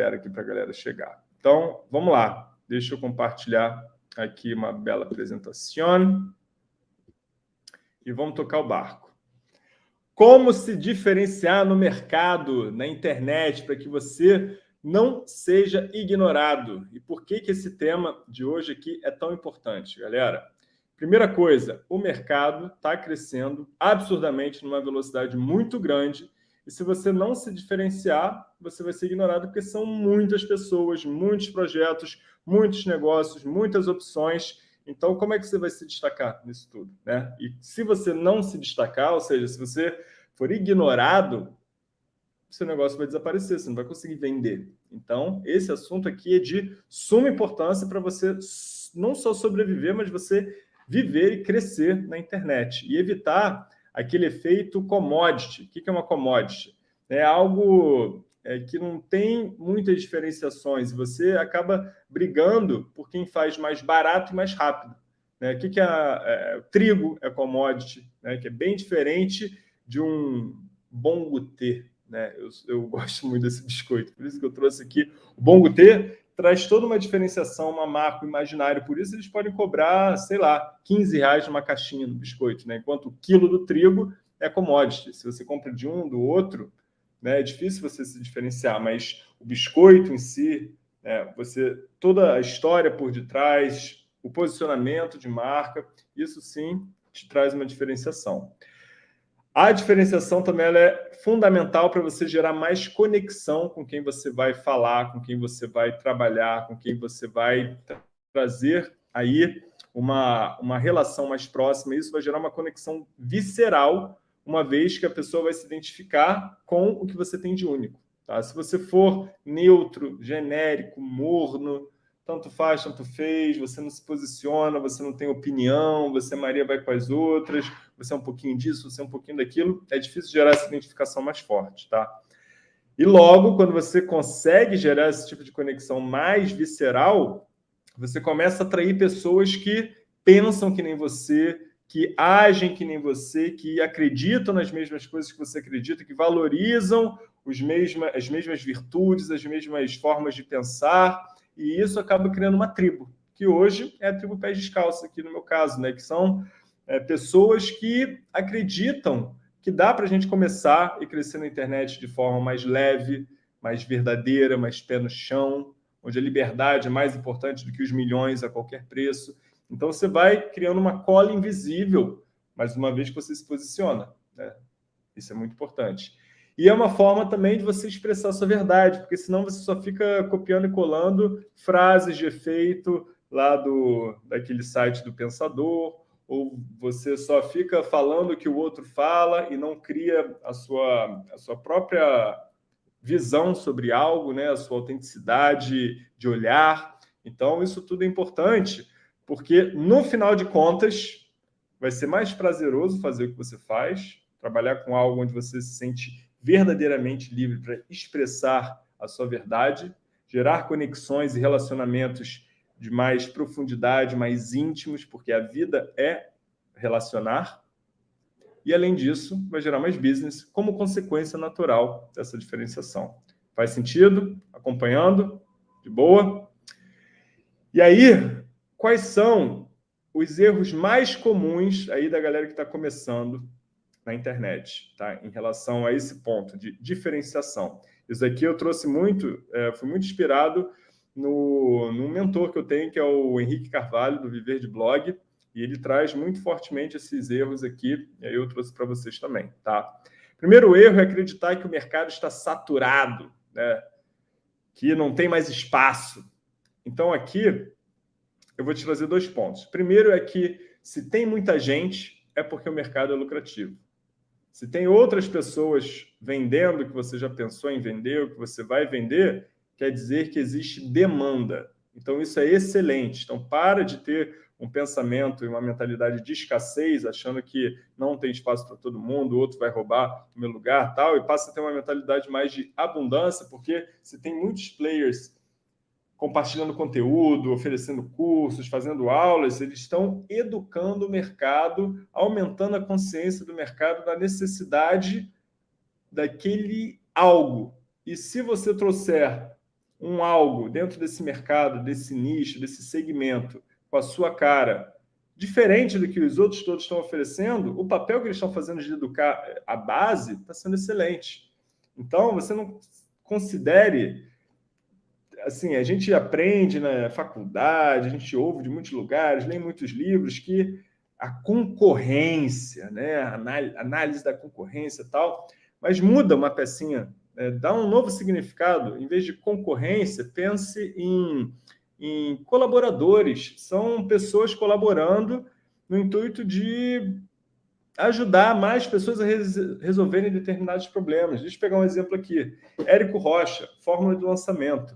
espera aqui para a galera chegar. Então, vamos lá. Deixa eu compartilhar aqui uma bela apresentação. E vamos tocar o barco. Como se diferenciar no mercado, na internet, para que você não seja ignorado. E por que, que esse tema de hoje aqui é tão importante, galera? Primeira coisa, o mercado está crescendo absurdamente numa velocidade muito grande e se você não se diferenciar, você vai ser ignorado porque são muitas pessoas, muitos projetos, muitos negócios, muitas opções. Então, como é que você vai se destacar nisso tudo? Né? E se você não se destacar, ou seja, se você for ignorado, seu negócio vai desaparecer, você não vai conseguir vender. Então, esse assunto aqui é de suma importância para você não só sobreviver, mas você viver e crescer na internet e evitar aquele efeito commodity. O que é uma commodity? É algo é, que não tem muitas diferenciações. Você acaba brigando por quem faz mais barato e mais rápido. Né? O que, que é, trigo é commodity, né? que é bem diferente de um bom gutê. Né? Eu, eu gosto muito desse biscoito, por isso que eu trouxe aqui o bom gutê traz toda uma diferenciação, uma marca, imaginário. Por isso, eles podem cobrar, sei lá, 15 reais numa caixinha no biscoito, né? enquanto o quilo do trigo é commodity. Se você compra de um, do outro, né, é difícil você se diferenciar, mas o biscoito em si, né, você toda a história por detrás, o posicionamento de marca, isso sim te traz uma diferenciação. A diferenciação também é fundamental para você gerar mais conexão com quem você vai falar, com quem você vai trabalhar, com quem você vai trazer aí uma, uma relação mais próxima. Isso vai gerar uma conexão visceral, uma vez que a pessoa vai se identificar com o que você tem de único. Tá? Se você for neutro, genérico, morno, tanto faz, tanto fez, você não se posiciona, você não tem opinião, você Maria vai com as outras, você é um pouquinho disso, você é um pouquinho daquilo, é difícil gerar essa identificação mais forte, tá? E logo, quando você consegue gerar esse tipo de conexão mais visceral, você começa a atrair pessoas que pensam que nem você, que agem que nem você, que acreditam nas mesmas coisas que você acredita, que valorizam os mesma, as mesmas virtudes, as mesmas formas de pensar, e isso acaba criando uma tribo, que hoje é a tribo pés descalço, aqui no meu caso, né? que são é, pessoas que acreditam que dá para a gente começar e crescer na internet de forma mais leve, mais verdadeira, mais pé no chão, onde a liberdade é mais importante do que os milhões a qualquer preço. Então, você vai criando uma cola invisível, mais uma vez que você se posiciona. Né? Isso é muito importante. E é uma forma também de você expressar sua verdade, porque senão você só fica copiando e colando frases de efeito lá do, daquele site do Pensador, ou você só fica falando o que o outro fala e não cria a sua, a sua própria visão sobre algo, né? a sua autenticidade de olhar. Então, isso tudo é importante, porque no final de contas, vai ser mais prazeroso fazer o que você faz, trabalhar com algo onde você se sente verdadeiramente livre para expressar a sua verdade, gerar conexões e relacionamentos de mais profundidade, mais íntimos, porque a vida é relacionar. E, além disso, vai gerar mais business como consequência natural dessa diferenciação. Faz sentido? Acompanhando? De boa? E aí, quais são os erros mais comuns aí da galera que está começando na internet, tá? em relação a esse ponto de diferenciação. Isso aqui eu trouxe muito, é, fui muito inspirado no, no mentor que eu tenho, que é o Henrique Carvalho, do Viver de Blog, e ele traz muito fortemente esses erros aqui, e aí eu trouxe para vocês também. Tá? Primeiro erro é acreditar que o mercado está saturado, né? que não tem mais espaço. Então, aqui, eu vou te trazer dois pontos. Primeiro é que, se tem muita gente, é porque o mercado é lucrativo. Se tem outras pessoas vendendo que você já pensou em vender, ou que você vai vender, quer dizer que existe demanda. Então, isso é excelente. Então, para de ter um pensamento e uma mentalidade de escassez, achando que não tem espaço para todo mundo, o outro vai roubar o meu lugar, tal, e passa a ter uma mentalidade mais de abundância, porque se tem muitos players compartilhando conteúdo, oferecendo cursos, fazendo aulas, eles estão educando o mercado, aumentando a consciência do mercado da necessidade daquele algo. E se você trouxer um algo dentro desse mercado, desse nicho, desse segmento, com a sua cara, diferente do que os outros todos estão oferecendo, o papel que eles estão fazendo de educar a base está sendo excelente. Então, você não considere... Assim, a gente aprende na faculdade, a gente ouve de muitos lugares, lê muitos livros que a concorrência, né, análise da concorrência e tal, mas muda uma pecinha é, dá um novo significado. Em vez de concorrência, pense em, em colaboradores. São pessoas colaborando no intuito de ajudar mais pessoas a res resolverem determinados problemas. Deixa eu pegar um exemplo aqui. Érico Rocha, Fórmula de Lançamento.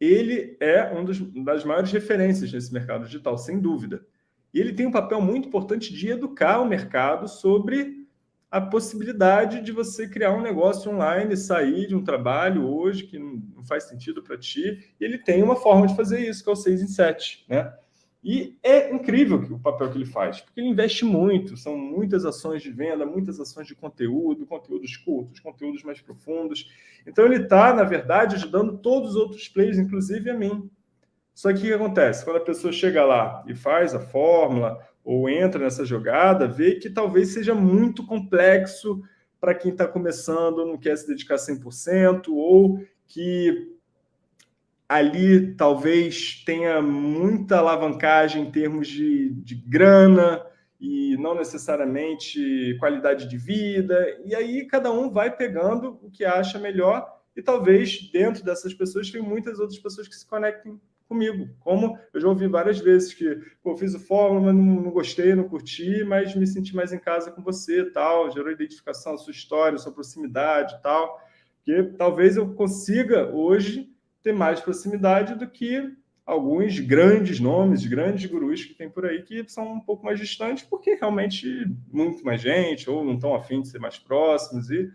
Ele é uma das maiores referências nesse mercado digital, sem dúvida. E ele tem um papel muito importante de educar o mercado sobre a possibilidade de você criar um negócio online, sair de um trabalho hoje que não faz sentido para ti, e ele tem uma forma de fazer isso, que é o 6 em 7, né? E é incrível o papel que ele faz, porque ele investe muito, são muitas ações de venda, muitas ações de conteúdo, conteúdos curtos, conteúdos mais profundos. Então ele está, na verdade, ajudando todos os outros players, inclusive a mim. Só que o que acontece? Quando a pessoa chega lá e faz a fórmula, ou entra nessa jogada, vê que talvez seja muito complexo para quem está começando, não quer se dedicar 100%, ou que ali talvez tenha muita alavancagem em termos de, de grana e não necessariamente qualidade de vida, e aí cada um vai pegando o que acha melhor, e talvez dentro dessas pessoas tem muitas outras pessoas que se conectem comigo. Como eu já ouvi várias vezes que pô, fiz o fórum, mas não, não, gostei, não curti, mas me senti mais em casa com você, tal, gerou identificação, sua história, sua proximidade, tal. Que talvez eu consiga hoje ter mais proximidade do que alguns grandes nomes, grandes gurus que tem por aí que são um pouco mais distantes, porque realmente muito mais gente, ou não estão afim de ser mais próximos, e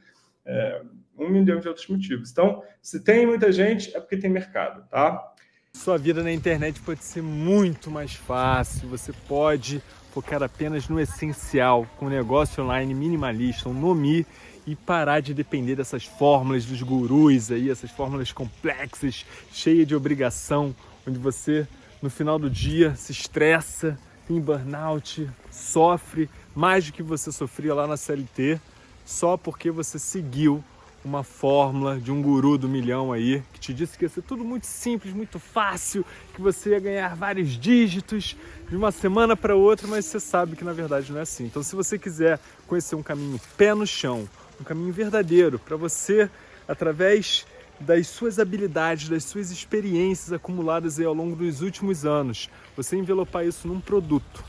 é, um milhão de outros motivos. Então, se tem muita gente, é porque tem mercado, tá? Sua vida na internet pode ser muito mais fácil, você pode focar apenas no essencial, com um negócio online minimalista, um Nomi, e parar de depender dessas fórmulas dos gurus aí, essas fórmulas complexas, cheias de obrigação, onde você, no final do dia, se estressa, tem burnout, sofre mais do que você sofria lá na CLT, só porque você seguiu uma fórmula de um guru do milhão aí, que te disse que ia ser tudo muito simples, muito fácil, que você ia ganhar vários dígitos de uma semana para outra, mas você sabe que na verdade não é assim. Então se você quiser conhecer um caminho pé no chão, um caminho verdadeiro para você, através das suas habilidades, das suas experiências acumuladas ao longo dos últimos anos, você envelopar isso num produto,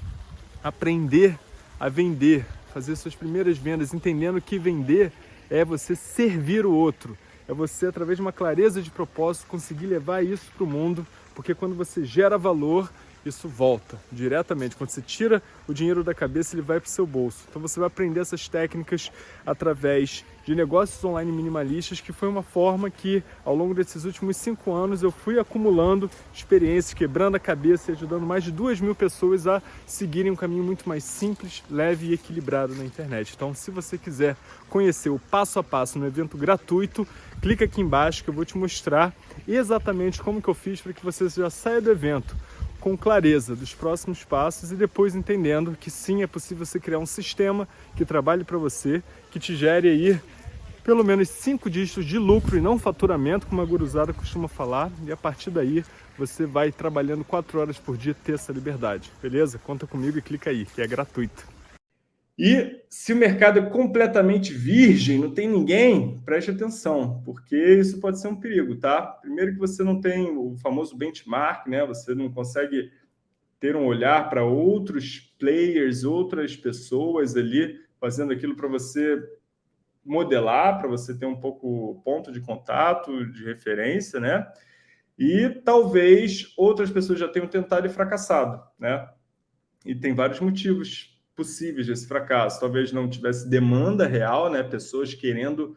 aprender a vender, fazer suas primeiras vendas, entendendo que vender é você servir o outro, é você, através de uma clareza de propósito, conseguir levar isso para o mundo, porque quando você gera valor, isso volta diretamente. Quando você tira o dinheiro da cabeça, ele vai para o seu bolso. Então você vai aprender essas técnicas através de negócios online minimalistas, que foi uma forma que, ao longo desses últimos cinco anos, eu fui acumulando experiências, quebrando a cabeça e ajudando mais de duas mil pessoas a seguirem um caminho muito mais simples, leve e equilibrado na internet. Então, se você quiser conhecer o passo a passo no evento gratuito, clica aqui embaixo que eu vou te mostrar exatamente como que eu fiz para que você já saia do evento com clareza dos próximos passos e depois entendendo que sim, é possível você criar um sistema que trabalhe para você, que te gere aí pelo menos cinco dígitos de lucro e não faturamento, como a guruzada costuma falar, e a partir daí você vai trabalhando quatro horas por dia ter essa liberdade, beleza? Conta comigo e clica aí, que é gratuito. E se o mercado é completamente virgem, não tem ninguém, preste atenção, porque isso pode ser um perigo, tá? Primeiro que você não tem o famoso benchmark, né? Você não consegue ter um olhar para outros players, outras pessoas ali fazendo aquilo para você modelar, para você ter um pouco ponto de contato, de referência, né? E talvez outras pessoas já tenham tentado e fracassado, né? E tem vários motivos possíveis desse fracasso. Talvez não tivesse demanda real, né? pessoas querendo,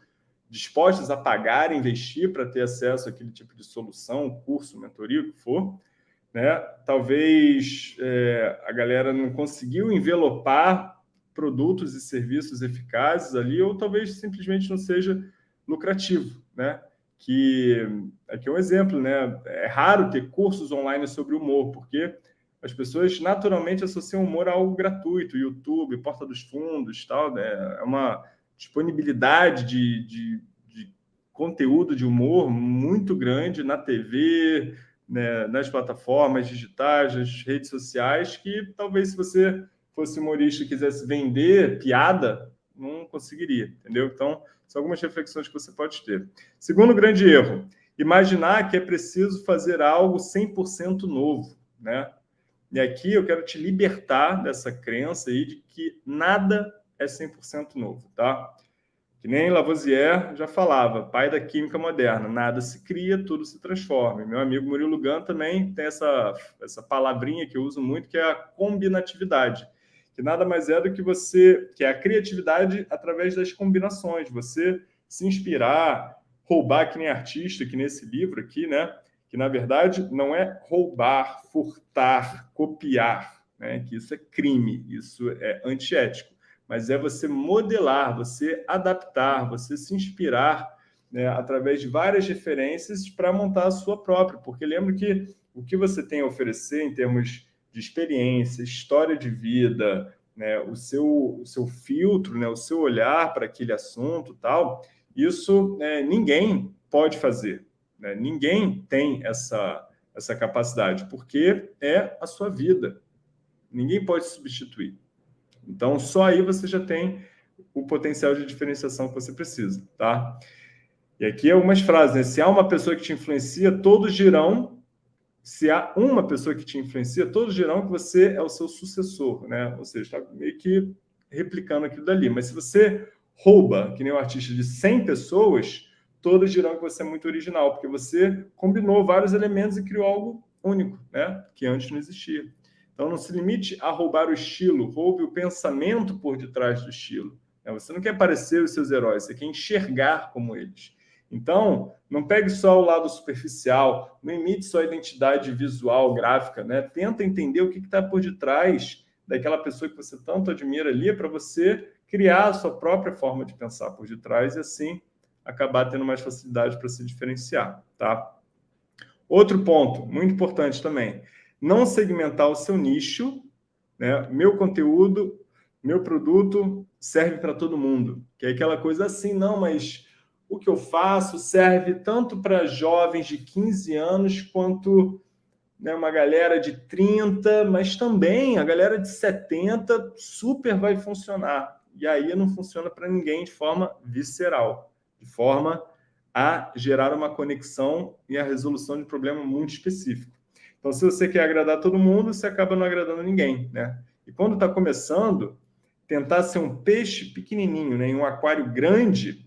dispostas a pagar, investir para ter acesso àquele tipo de solução, curso, mentoria, o que for. Né? Talvez é, a galera não conseguiu envelopar produtos e serviços eficazes ali, ou talvez simplesmente não seja lucrativo. Né? que aqui é um exemplo, né? É raro ter cursos online sobre humor, porque as pessoas naturalmente associam humor a algo gratuito, YouTube, Porta dos Fundos, tal, né? É uma disponibilidade de, de, de conteúdo de humor muito grande na TV, né, nas plataformas digitais, nas redes sociais, que talvez se você fosse humorista e quisesse vender piada, não conseguiria, entendeu? Então, são algumas reflexões que você pode ter. Segundo grande erro, imaginar que é preciso fazer algo 100% novo, né? E aqui eu quero te libertar dessa crença aí de que nada é 100% novo, tá? Que nem Lavoisier já falava, pai da química moderna, nada se cria, tudo se transforma. Meu amigo Murilo Gun também tem essa, essa palavrinha que eu uso muito, que é a combinatividade, que nada mais é do que você, que é a criatividade através das combinações, você se inspirar, roubar que nem artista, que nesse livro aqui, né? Que na verdade não é roubar, furtar, copiar, né? que isso é crime, isso é antiético, mas é você modelar, você adaptar, você se inspirar né, através de várias referências para montar a sua própria, porque lembra que o que você tem a oferecer em termos de experiência, história de vida, né, o, seu, o seu filtro, né, o seu olhar para aquele assunto tal, isso né, ninguém pode fazer. Né? Ninguém tem essa, essa capacidade, porque é a sua vida. Ninguém pode substituir. Então, só aí você já tem o potencial de diferenciação que você precisa, tá? E aqui algumas frases, né? Se há uma pessoa que te influencia, todos dirão. Se há uma pessoa que te influencia, todos dirão que você é o seu sucessor, né? Ou seja, está meio que replicando aquilo dali. Mas se você rouba, que nem um artista de 100 pessoas, todas dirão que você é muito original, porque você combinou vários elementos e criou algo único, né? que antes não existia. Então, não se limite a roubar o estilo, roube o pensamento por detrás do estilo. Né? Você não quer parecer os seus heróis, você quer enxergar como eles. Então, não pegue só o lado superficial, não imite só a identidade visual, gráfica, né? Tenta entender o que está por detrás daquela pessoa que você tanto admira ali, para você criar a sua própria forma de pensar por detrás e assim acabar tendo mais facilidade para se diferenciar, tá? Outro ponto, muito importante também, não segmentar o seu nicho, né? Meu conteúdo, meu produto serve para todo mundo, que é aquela coisa assim, não, mas o que eu faço serve tanto para jovens de 15 anos quanto né, uma galera de 30, mas também a galera de 70 super vai funcionar. E aí não funciona para ninguém de forma visceral de forma a gerar uma conexão e a resolução de um problema muito específico. Então, se você quer agradar todo mundo, você acaba não agradando ninguém, né? E quando está começando, tentar ser um peixe pequenininho, né, em um aquário grande,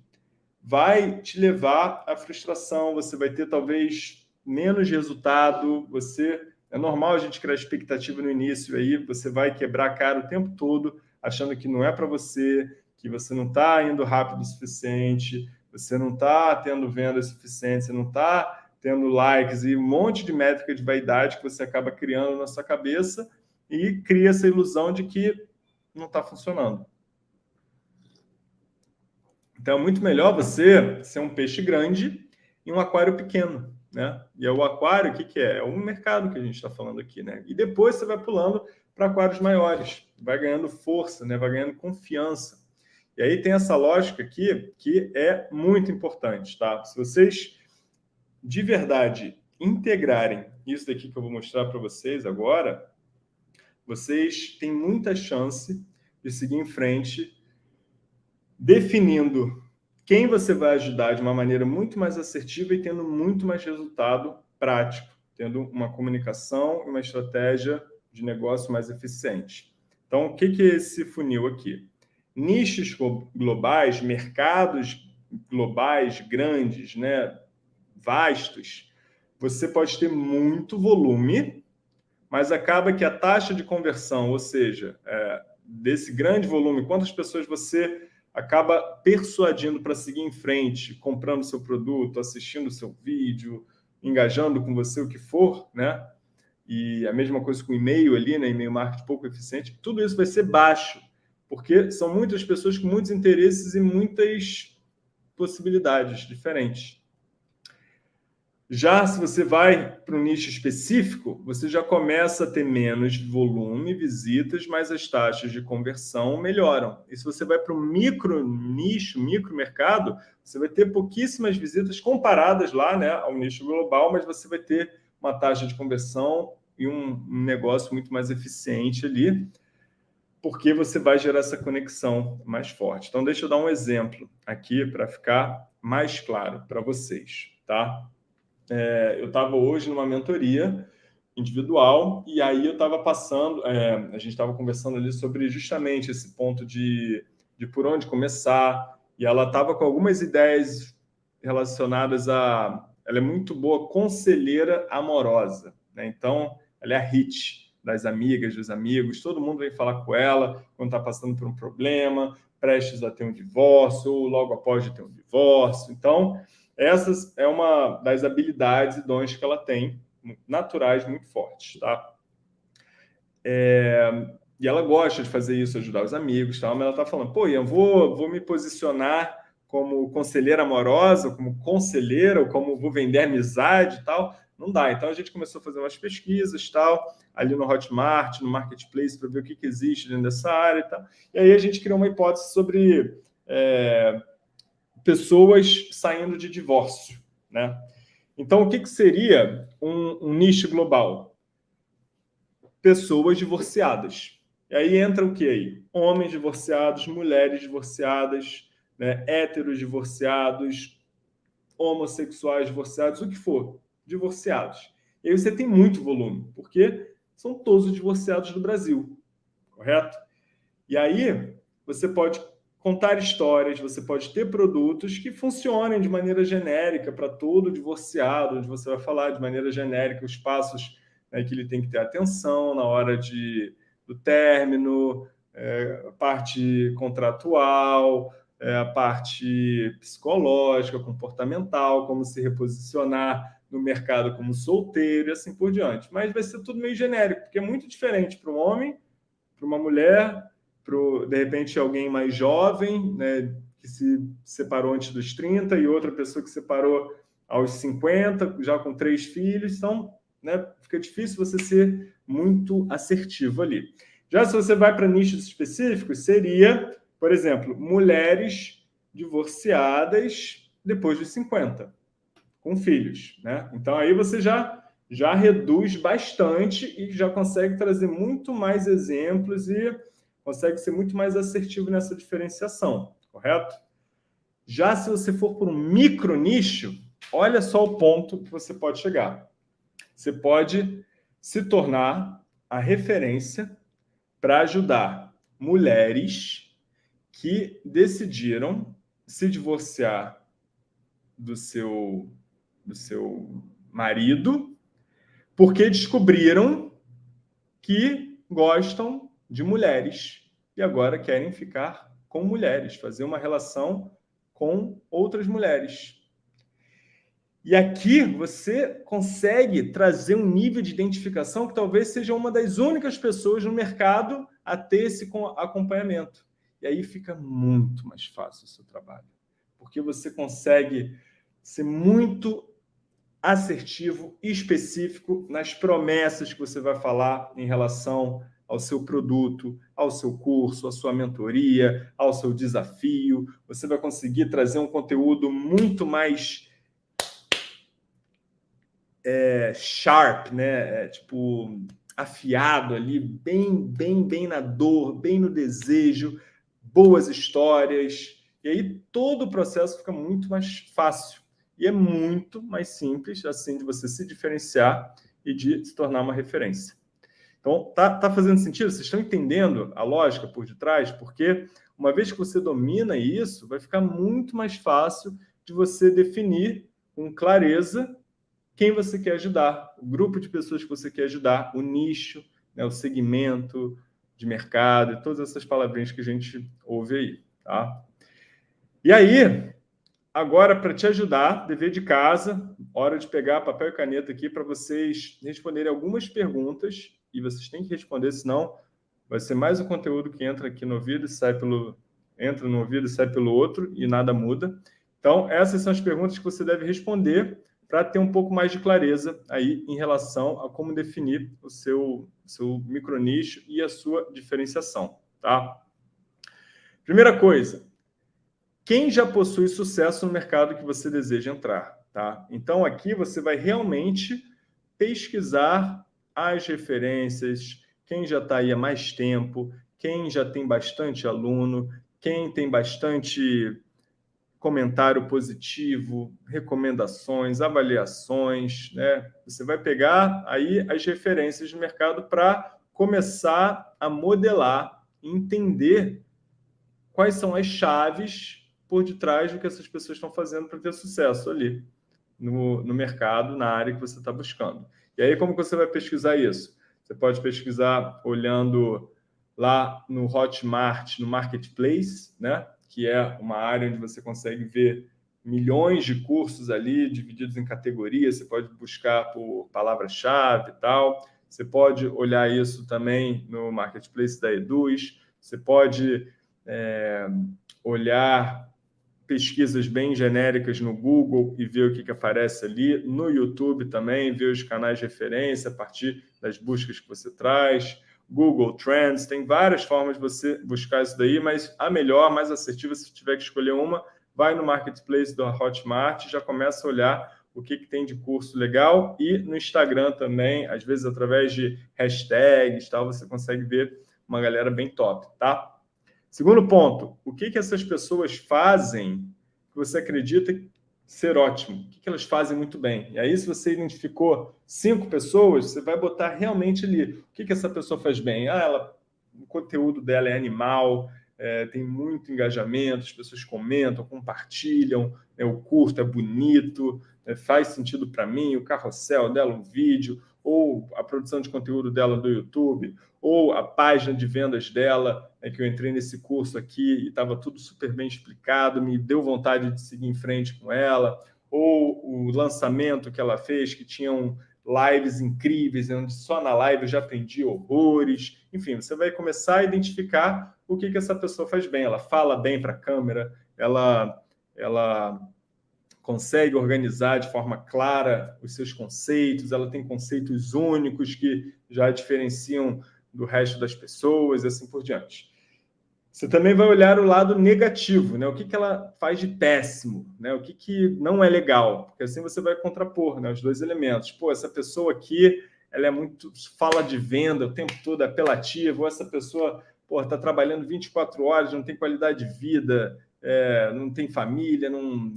vai te levar à frustração, você vai ter talvez menos resultado, você é normal a gente criar expectativa no início aí, você vai quebrar a cara o tempo todo, achando que não é para você, que você não está indo rápido o suficiente, você não está tendo venda suficiente, você não está tendo likes e um monte de métrica de vaidade que você acaba criando na sua cabeça e cria essa ilusão de que não está funcionando. Então, é muito melhor você ser um peixe grande em um aquário pequeno, né? E é o aquário, o que, que é? É um mercado que a gente está falando aqui, né? E depois você vai pulando para aquários maiores, vai ganhando força, né? Vai ganhando confiança. E aí tem essa lógica aqui que é muito importante, tá? Se vocês de verdade integrarem isso daqui que eu vou mostrar para vocês agora, vocês têm muita chance de seguir em frente definindo quem você vai ajudar de uma maneira muito mais assertiva e tendo muito mais resultado prático, tendo uma comunicação e uma estratégia de negócio mais eficiente. Então, o que é esse funil aqui? Nichos globais, mercados globais grandes, né, vastos, você pode ter muito volume, mas acaba que a taxa de conversão, ou seja, é, desse grande volume, quantas pessoas você acaba persuadindo para seguir em frente, comprando seu produto, assistindo seu vídeo, engajando com você, o que for, né? E a mesma coisa com e-mail ali, né? E-mail marketing pouco eficiente, tudo isso vai ser baixo porque são muitas pessoas com muitos interesses e muitas possibilidades diferentes. Já se você vai para um nicho específico, você já começa a ter menos volume, visitas, mas as taxas de conversão melhoram. E se você vai para um micro nicho, micro mercado, você vai ter pouquíssimas visitas comparadas lá né, ao nicho global, mas você vai ter uma taxa de conversão e um, um negócio muito mais eficiente ali, porque você vai gerar essa conexão mais forte. Então, deixa eu dar um exemplo aqui para ficar mais claro para vocês, tá? é, eu estava hoje numa mentoria individual e aí eu estava passando, é, a gente estava conversando ali sobre justamente esse ponto de, de por onde começar e ela estava com algumas ideias relacionadas a... Ela é muito boa conselheira amorosa, né? Então, ela é a hit das amigas, dos amigos, todo mundo vem falar com ela quando está passando por um problema, prestes a ter um divórcio, ou logo após de ter um divórcio. Então, essas é uma das habilidades e dons que ela tem, naturais muito fortes, tá? É, e ela gosta de fazer isso, ajudar os amigos, tal, mas ela está falando, pô, Ian, vou, vou me posicionar como conselheira amorosa, como conselheira, ou como vou vender amizade e tal. Não dá. Então a gente começou a fazer umas pesquisas tal, ali no Hotmart, no Marketplace, para ver o que, que existe dentro dessa área e tal. E aí a gente criou uma hipótese sobre é, pessoas saindo de divórcio. Né? Então, o que, que seria um, um nicho global? Pessoas divorciadas. E aí entra o que aí? Homens divorciados, mulheres divorciadas, né? héteros divorciados, homossexuais divorciados, o que for, divorciados. E aí você tem muito volume, porque são todos os divorciados do Brasil, correto? E aí você pode contar histórias, você pode ter produtos que funcionem de maneira genérica para todo divorciado, onde você vai falar de maneira genérica os passos né, que ele tem que ter atenção na hora de, do término, é, a parte contratual, é, a parte psicológica, comportamental, como se reposicionar no mercado como solteiro e assim por diante. Mas vai ser tudo meio genérico, porque é muito diferente para um homem, para uma mulher, para, de repente, alguém mais jovem, né, que se separou antes dos 30, e outra pessoa que separou aos 50, já com três filhos. Então, né, fica difícil você ser muito assertivo ali. Já se você vai para nichos específicos, seria, por exemplo, mulheres divorciadas depois dos 50, com filhos. Né? Então, aí você já, já reduz bastante e já consegue trazer muito mais exemplos e consegue ser muito mais assertivo nessa diferenciação, correto? Já se você for por um micro nicho, olha só o ponto que você pode chegar. Você pode se tornar a referência para ajudar mulheres que decidiram se divorciar do seu, do seu marido porque descobriram que gostam de mulheres e agora querem ficar com mulheres, fazer uma relação com outras mulheres. E aqui você consegue trazer um nível de identificação que talvez seja uma das únicas pessoas no mercado a ter esse acompanhamento. E aí fica muito mais fácil o seu trabalho, porque você consegue ser muito assertivo e específico nas promessas que você vai falar em relação ao seu produto, ao seu curso, à sua mentoria, ao seu desafio. Você vai conseguir trazer um conteúdo muito mais é, sharp, né? É, tipo, afiado ali, bem, bem, bem na dor, bem no desejo, boas histórias. E aí todo o processo fica muito mais fácil. E é muito mais simples, assim, de você se diferenciar e de se tornar uma referência. Então, tá, tá fazendo sentido? Vocês estão entendendo a lógica por detrás? Porque uma vez que você domina isso, vai ficar muito mais fácil de você definir com clareza quem você quer ajudar, o grupo de pessoas que você quer ajudar, o nicho, né, o segmento de mercado, e todas essas palavrinhas que a gente ouve aí. Tá? E aí, agora, para te ajudar, dever de casa, hora de pegar papel e caneta aqui para vocês responderem algumas perguntas e vocês têm que responder, senão vai ser mais um conteúdo que entra aqui no ouvido e sai pelo entra no ouvido e sai pelo outro e nada muda. Então, essas são as perguntas que você deve responder para ter um pouco mais de clareza aí em relação a como definir o seu, seu micronicho e a sua diferenciação, tá? Primeira coisa, quem já possui sucesso no mercado que você deseja entrar, tá? Então, aqui você vai realmente pesquisar as referências, quem já está aí há mais tempo, quem já tem bastante aluno, quem tem bastante comentário positivo, recomendações, avaliações, né? Você vai pegar aí as referências de mercado para começar a modelar, entender quais são as chaves por detrás do que essas pessoas estão fazendo para ter sucesso ali no, no mercado, na área que você está buscando. E aí, como você vai pesquisar isso? Você pode pesquisar olhando lá no Hotmart, no Marketplace, né? que é uma área onde você consegue ver milhões de cursos ali, divididos em categorias, você pode buscar por palavra-chave e tal, você pode olhar isso também no Marketplace da Eduz, você pode é, olhar pesquisas bem genéricas no Google e ver o que, que aparece ali, no YouTube também, ver os canais de referência a partir das buscas que você traz, Google Trends, tem várias formas de você buscar isso daí, mas a melhor, mais assertiva, se tiver que escolher uma, vai no Marketplace do Hotmart, já começa a olhar o que, que tem de curso legal. E no Instagram também, às vezes através de hashtags, tal, você consegue ver uma galera bem top, tá? Segundo ponto, o que, que essas pessoas fazem que você acredita ser ótimo? O que, que elas fazem muito bem? E aí, se você identificou cinco pessoas, você vai botar realmente ali o que, que essa pessoa faz bem. Ah, ela, o conteúdo dela é animal, é, tem muito engajamento, as pessoas comentam, compartilham, é, o curso é bonito, é, faz sentido para mim, o carrossel dela, um vídeo, ou a produção de conteúdo dela do YouTube, ou a página de vendas dela, é que eu entrei nesse curso aqui e estava tudo super bem explicado, me deu vontade de seguir em frente com ela, ou o lançamento que ela fez, que tinham lives incríveis, onde só na live eu já aprendi horrores. Enfim, você vai começar a identificar o que, que essa pessoa faz bem. Ela fala bem para a câmera, ela, ela consegue organizar de forma clara os seus conceitos, ela tem conceitos únicos que já diferenciam do resto das pessoas e assim por diante. Você também vai olhar o lado negativo, né? O que, que ela faz de péssimo, né? O que, que não é legal, porque assim você vai contrapor né, os dois elementos. Pô, essa pessoa aqui, ela é muito fala de venda o tempo todo, é apelativa, ou essa pessoa está trabalhando 24 horas, não tem qualidade de vida, é, não tem família, não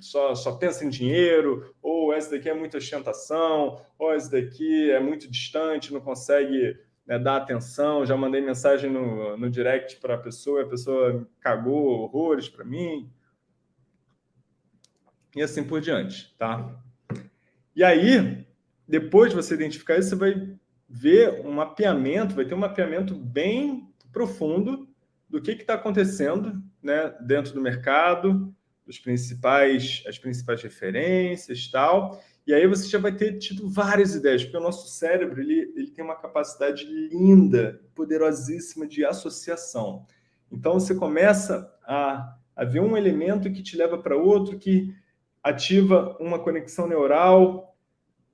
só, só pensa em dinheiro, ou essa daqui é muita ostentação, ou essa daqui é muito distante, não consegue né, dar atenção. Já mandei mensagem no, no direct para a pessoa, a pessoa cagou horrores para mim. E assim por diante, tá? E aí, depois de você identificar isso, você vai ver um mapeamento, vai ter um mapeamento bem profundo do que está acontecendo né, dentro do mercado, dos principais, as principais referências tal. E aí você já vai ter tido várias ideias, porque o nosso cérebro ele, ele tem uma capacidade linda, poderosíssima de associação. Então você começa a, a ver um elemento que te leva para outro, que ativa uma conexão neural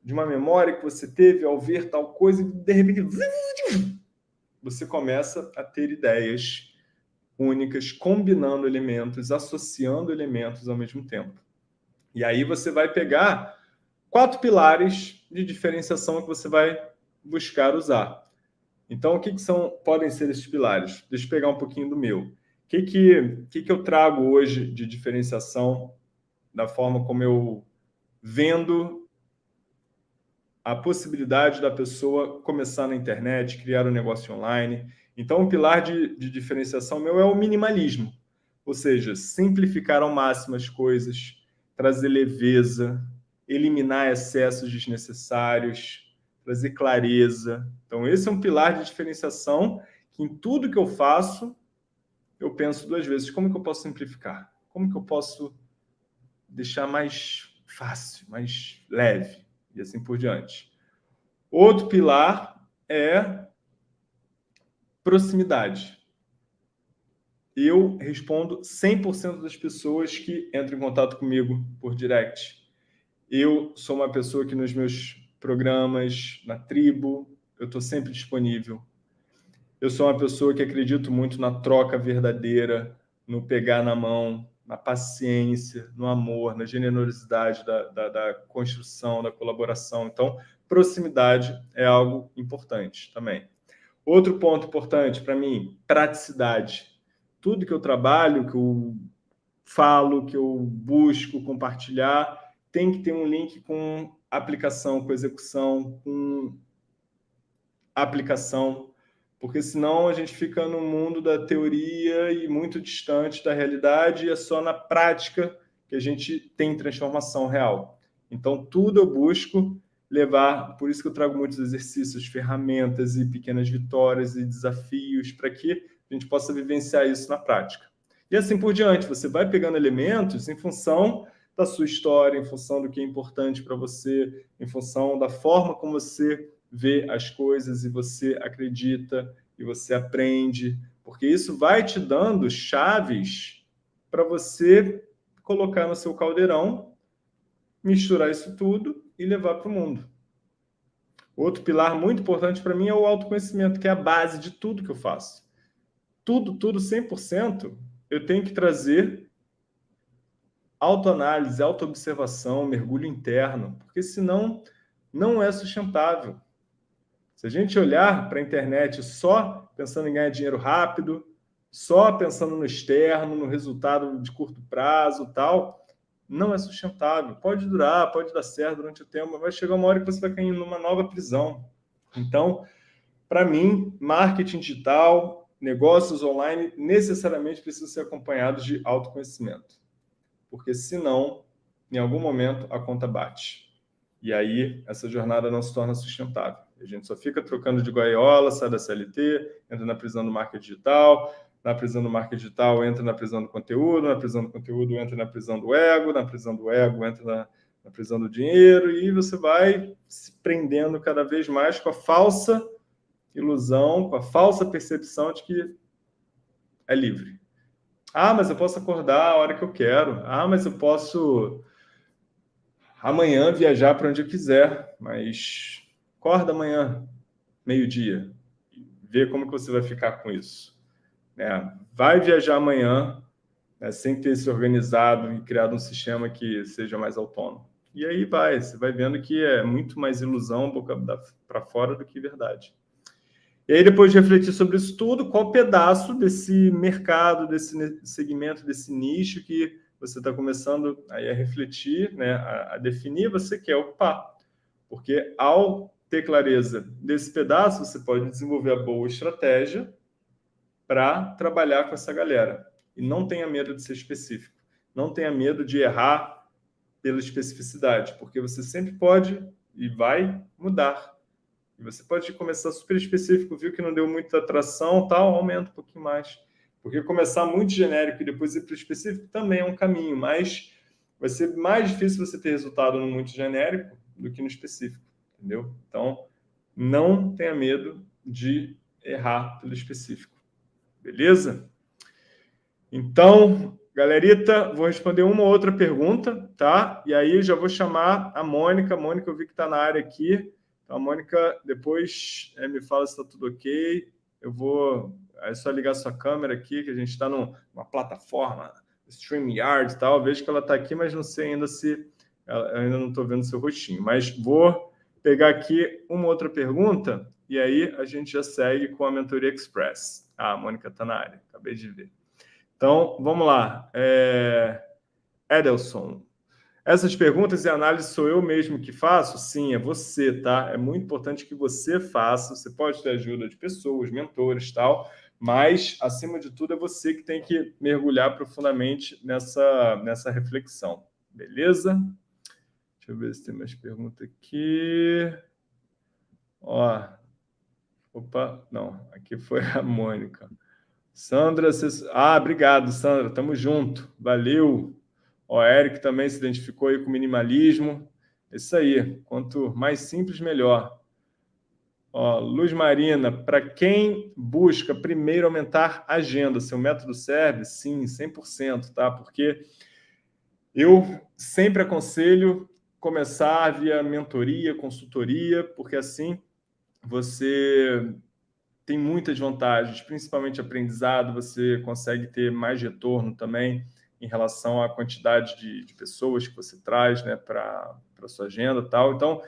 de uma memória que você teve ao ver tal coisa, e de repente você começa a ter ideias únicas, combinando elementos, associando elementos ao mesmo tempo. E aí você vai pegar quatro pilares de diferenciação que você vai buscar usar. Então, o que, que são, podem ser esses pilares? Deixa eu pegar um pouquinho do meu. O que, que, que, que eu trago hoje de diferenciação da forma como eu vendo a possibilidade da pessoa começar na internet, criar um negócio online então, o pilar de, de diferenciação meu é o minimalismo, ou seja, simplificar ao máximo as coisas, trazer leveza, eliminar excessos desnecessários, trazer clareza. Então, esse é um pilar de diferenciação que em tudo que eu faço, eu penso duas vezes, como que eu posso simplificar? Como que eu posso deixar mais fácil, mais leve, e assim por diante. Outro pilar é Proximidade. Eu respondo 100% das pessoas que entram em contato comigo por direct. Eu sou uma pessoa que nos meus programas, na tribo, eu estou sempre disponível. Eu sou uma pessoa que acredito muito na troca verdadeira, no pegar na mão, na paciência, no amor, na generosidade da, da, da construção, da colaboração. Então, proximidade é algo importante também. Outro ponto importante para mim, praticidade. Tudo que eu trabalho, que eu falo, que eu busco compartilhar, tem que ter um link com aplicação, com execução, com aplicação, porque senão a gente fica no mundo da teoria e muito distante da realidade e é só na prática que a gente tem transformação real. Então, tudo eu busco levar, por isso que eu trago muitos exercícios, ferramentas e pequenas vitórias e desafios para que a gente possa vivenciar isso na prática. E assim por diante, você vai pegando elementos em função da sua história, em função do que é importante para você, em função da forma como você vê as coisas e você acredita e você aprende, porque isso vai te dando chaves para você colocar no seu caldeirão, misturar isso tudo e levar para o mundo. Outro pilar muito importante para mim é o autoconhecimento, que é a base de tudo que eu faço. Tudo, tudo, 100%, eu tenho que trazer autoanálise, autoobservação, mergulho interno, porque senão não é sustentável. Se a gente olhar para a internet só pensando em ganhar dinheiro rápido, só pensando no externo, no resultado de curto prazo tal, não é sustentável. Pode durar, pode dar certo durante o tempo, mas vai chegar uma hora que você vai cair numa nova prisão. Então, para mim, marketing digital, negócios online, necessariamente precisam ser acompanhados de autoconhecimento. Porque senão, em algum momento, a conta bate. E aí, essa jornada não se torna sustentável. A gente só fica trocando de gaiola, sai da CLT, entra na prisão do marketing digital, na prisão do marketing digital, entra na prisão do conteúdo, na prisão do conteúdo, entra na prisão do ego, na prisão do ego, entra na, na prisão do dinheiro, e você vai se prendendo cada vez mais com a falsa ilusão, com a falsa percepção de que é livre. Ah, mas eu posso acordar a hora que eu quero. Ah, mas eu posso amanhã viajar para onde eu quiser. Mas acorda amanhã, meio-dia, vê como que você vai ficar com isso. Né? Vai viajar amanhã né, sem ter se organizado e criado um sistema que seja mais autônomo. E aí vai, você vai vendo que é muito mais ilusão boca para fora do que verdade. E aí, depois de refletir sobre isso tudo, qual pedaço desse mercado, desse segmento, desse nicho que você está começando aí a refletir, né, a, a definir, você quer ocupar. Porque ao ter clareza desse pedaço, você pode desenvolver a boa estratégia para trabalhar com essa galera. E não tenha medo de ser específico. Não tenha medo de errar pela especificidade, porque você sempre pode e vai mudar. E você pode começar super específico, viu que não deu muita atração, tal, aumenta um pouquinho mais. Porque começar muito genérico e depois ir para o específico também é um caminho, mas vai ser mais difícil você ter resultado no muito genérico do que no específico, entendeu? Então, não tenha medo de errar pelo específico. Beleza? Então, galerita, vou responder uma ou outra pergunta, tá? E aí já vou chamar a Mônica. Mônica, eu vi que está na área aqui. Então, a Mônica, depois é, me fala se está tudo ok. Eu vou... É só ligar sua câmera aqui, que a gente está numa plataforma, StreamYard e tal. vejo que ela está aqui, mas não sei ainda se... Eu ainda não estou vendo seu rostinho. Mas vou pegar aqui uma outra pergunta e aí a gente já segue com a Mentoria Express. Ah, a Mônica está na área, acabei de ver. Então, vamos lá. É... Edelson, essas perguntas e análises sou eu mesmo que faço? Sim, é você, tá? É muito importante que você faça. Você pode ter ajuda de pessoas, mentores tal, mas, acima de tudo, é você que tem que mergulhar profundamente nessa, nessa reflexão. Beleza? Deixa eu ver se tem mais pergunta aqui. Ó, Opa, não, aqui foi a Mônica. Sandra, ah, obrigado, Sandra, tamo junto, valeu. O Eric também se identificou aí com minimalismo. Isso aí, quanto mais simples, melhor. Ó, Luz Marina, para quem busca primeiro aumentar a agenda, seu método serve? Sim, 100%, tá? Porque eu sempre aconselho começar via mentoria, consultoria, porque assim você tem muitas vantagens, principalmente aprendizado, você consegue ter mais retorno também em relação à quantidade de, de pessoas que você traz né, para a sua agenda tal. Então,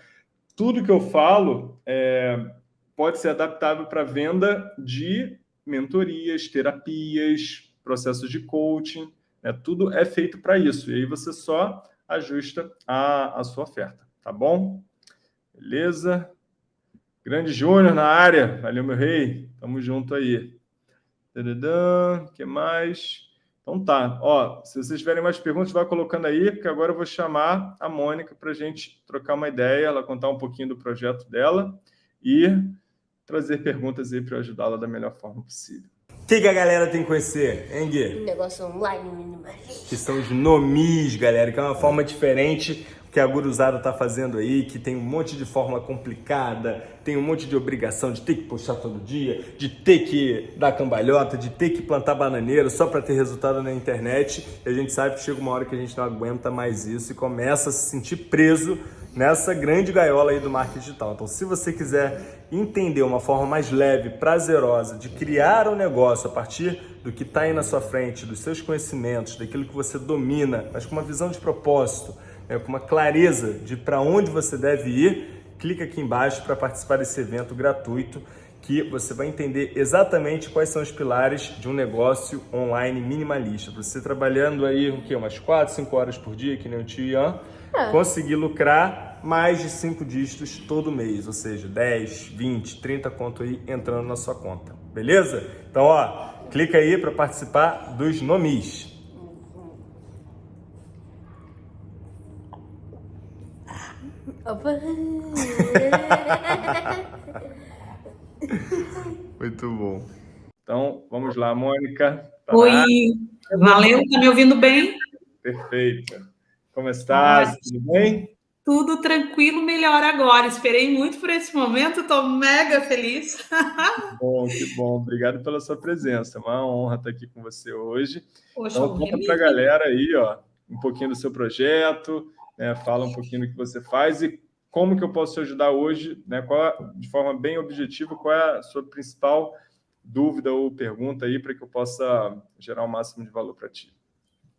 tudo que eu falo é, pode ser adaptável para venda de mentorias, terapias, processos de coaching, né? tudo é feito para isso. E aí você só ajusta a, a sua oferta, tá bom? Beleza? Grande Júnior na área. Valeu, meu rei. Tamo junto aí. O que mais? Então tá. Ó, se vocês tiverem mais perguntas, vai colocando aí, porque agora eu vou chamar a Mônica para a gente trocar uma ideia, ela contar um pouquinho do projeto dela e trazer perguntas aí para ajudá-la da melhor forma possível. O que, que, a galera tem que conhecer, hein, Gui? Negócio online minimalista. Que são os nomis, galera, que é uma forma diferente que a guruzada está fazendo aí, que tem um monte de forma complicada, tem um monte de obrigação de ter que postar todo dia, de ter que dar cambalhota, de ter que plantar bananeira só para ter resultado na internet. E a gente sabe que chega uma hora que a gente não aguenta mais isso e começa a se sentir preso nessa grande gaiola aí do marketing digital. Então, se você quiser entender uma forma mais leve, prazerosa de criar um negócio a partir do que está aí na sua frente, dos seus conhecimentos, daquilo que você domina, mas com uma visão de propósito, é, com uma clareza de para onde você deve ir, clica aqui embaixo para participar desse evento gratuito que você vai entender exatamente quais são os pilares de um negócio online minimalista. Você trabalhando aí o quê? umas 4, 5 horas por dia, que nem o tio Ian, é. conseguir lucrar mais de 5 dígitos todo mês, ou seja, 10, 20, 30 conto aí entrando na sua conta. Beleza? Então, ó, clica aí para participar dos nomis. Muito bom. Então, vamos lá, Mônica. Tá Oi, valeu, tá me ouvindo bem? Perfeito. Como estás? Tudo bem? Tudo tranquilo, melhor agora. Esperei muito por esse momento, estou mega feliz. bom, que bom. Obrigado pela sua presença. É uma honra estar aqui com você hoje. Poxa, então, conta para a galera aí, ó, um pouquinho do seu projeto, né? fala um pouquinho do que você faz e como que eu posso te ajudar hoje, né? Qual, de forma bem objetiva, qual é a sua principal dúvida ou pergunta aí para que eu possa gerar o máximo de valor para ti.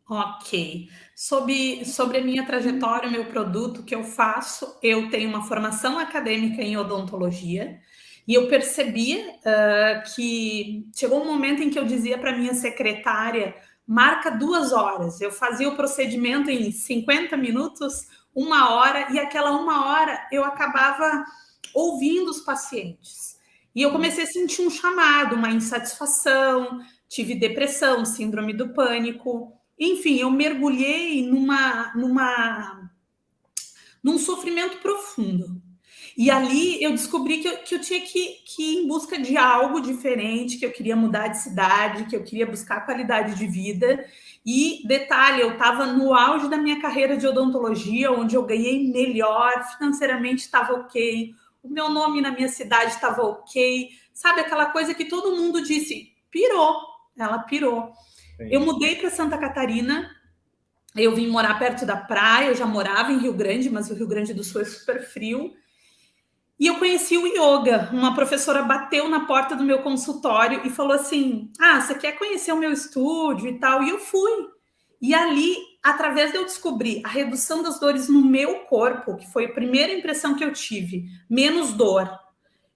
Ok. Sobre, sobre a minha trajetória, meu produto que eu faço, eu tenho uma formação acadêmica em odontologia e eu percebia uh, que chegou um momento em que eu dizia para minha secretária, marca duas horas. Eu fazia o procedimento em 50 minutos, uma hora, e aquela uma hora eu acabava ouvindo os pacientes. E eu comecei a sentir um chamado, uma insatisfação, tive depressão, síndrome do pânico. Enfim, eu mergulhei numa, numa, num sofrimento profundo. E ali eu descobri que eu, que eu tinha que, que ir em busca de algo diferente, que eu queria mudar de cidade, que eu queria buscar qualidade de vida. E detalhe, eu estava no auge da minha carreira de odontologia, onde eu ganhei melhor, financeiramente estava ok, o meu nome na minha cidade estava ok, sabe aquela coisa que todo mundo disse, pirou, ela pirou. Sim. Eu mudei para Santa Catarina, eu vim morar perto da praia, eu já morava em Rio Grande, mas o Rio Grande do Sul é super frio. E eu conheci o yoga. Uma professora bateu na porta do meu consultório e falou assim: Ah, você quer conhecer o meu estúdio e tal? E eu fui. E ali, através de eu descobrir a redução das dores no meu corpo, que foi a primeira impressão que eu tive, menos dor,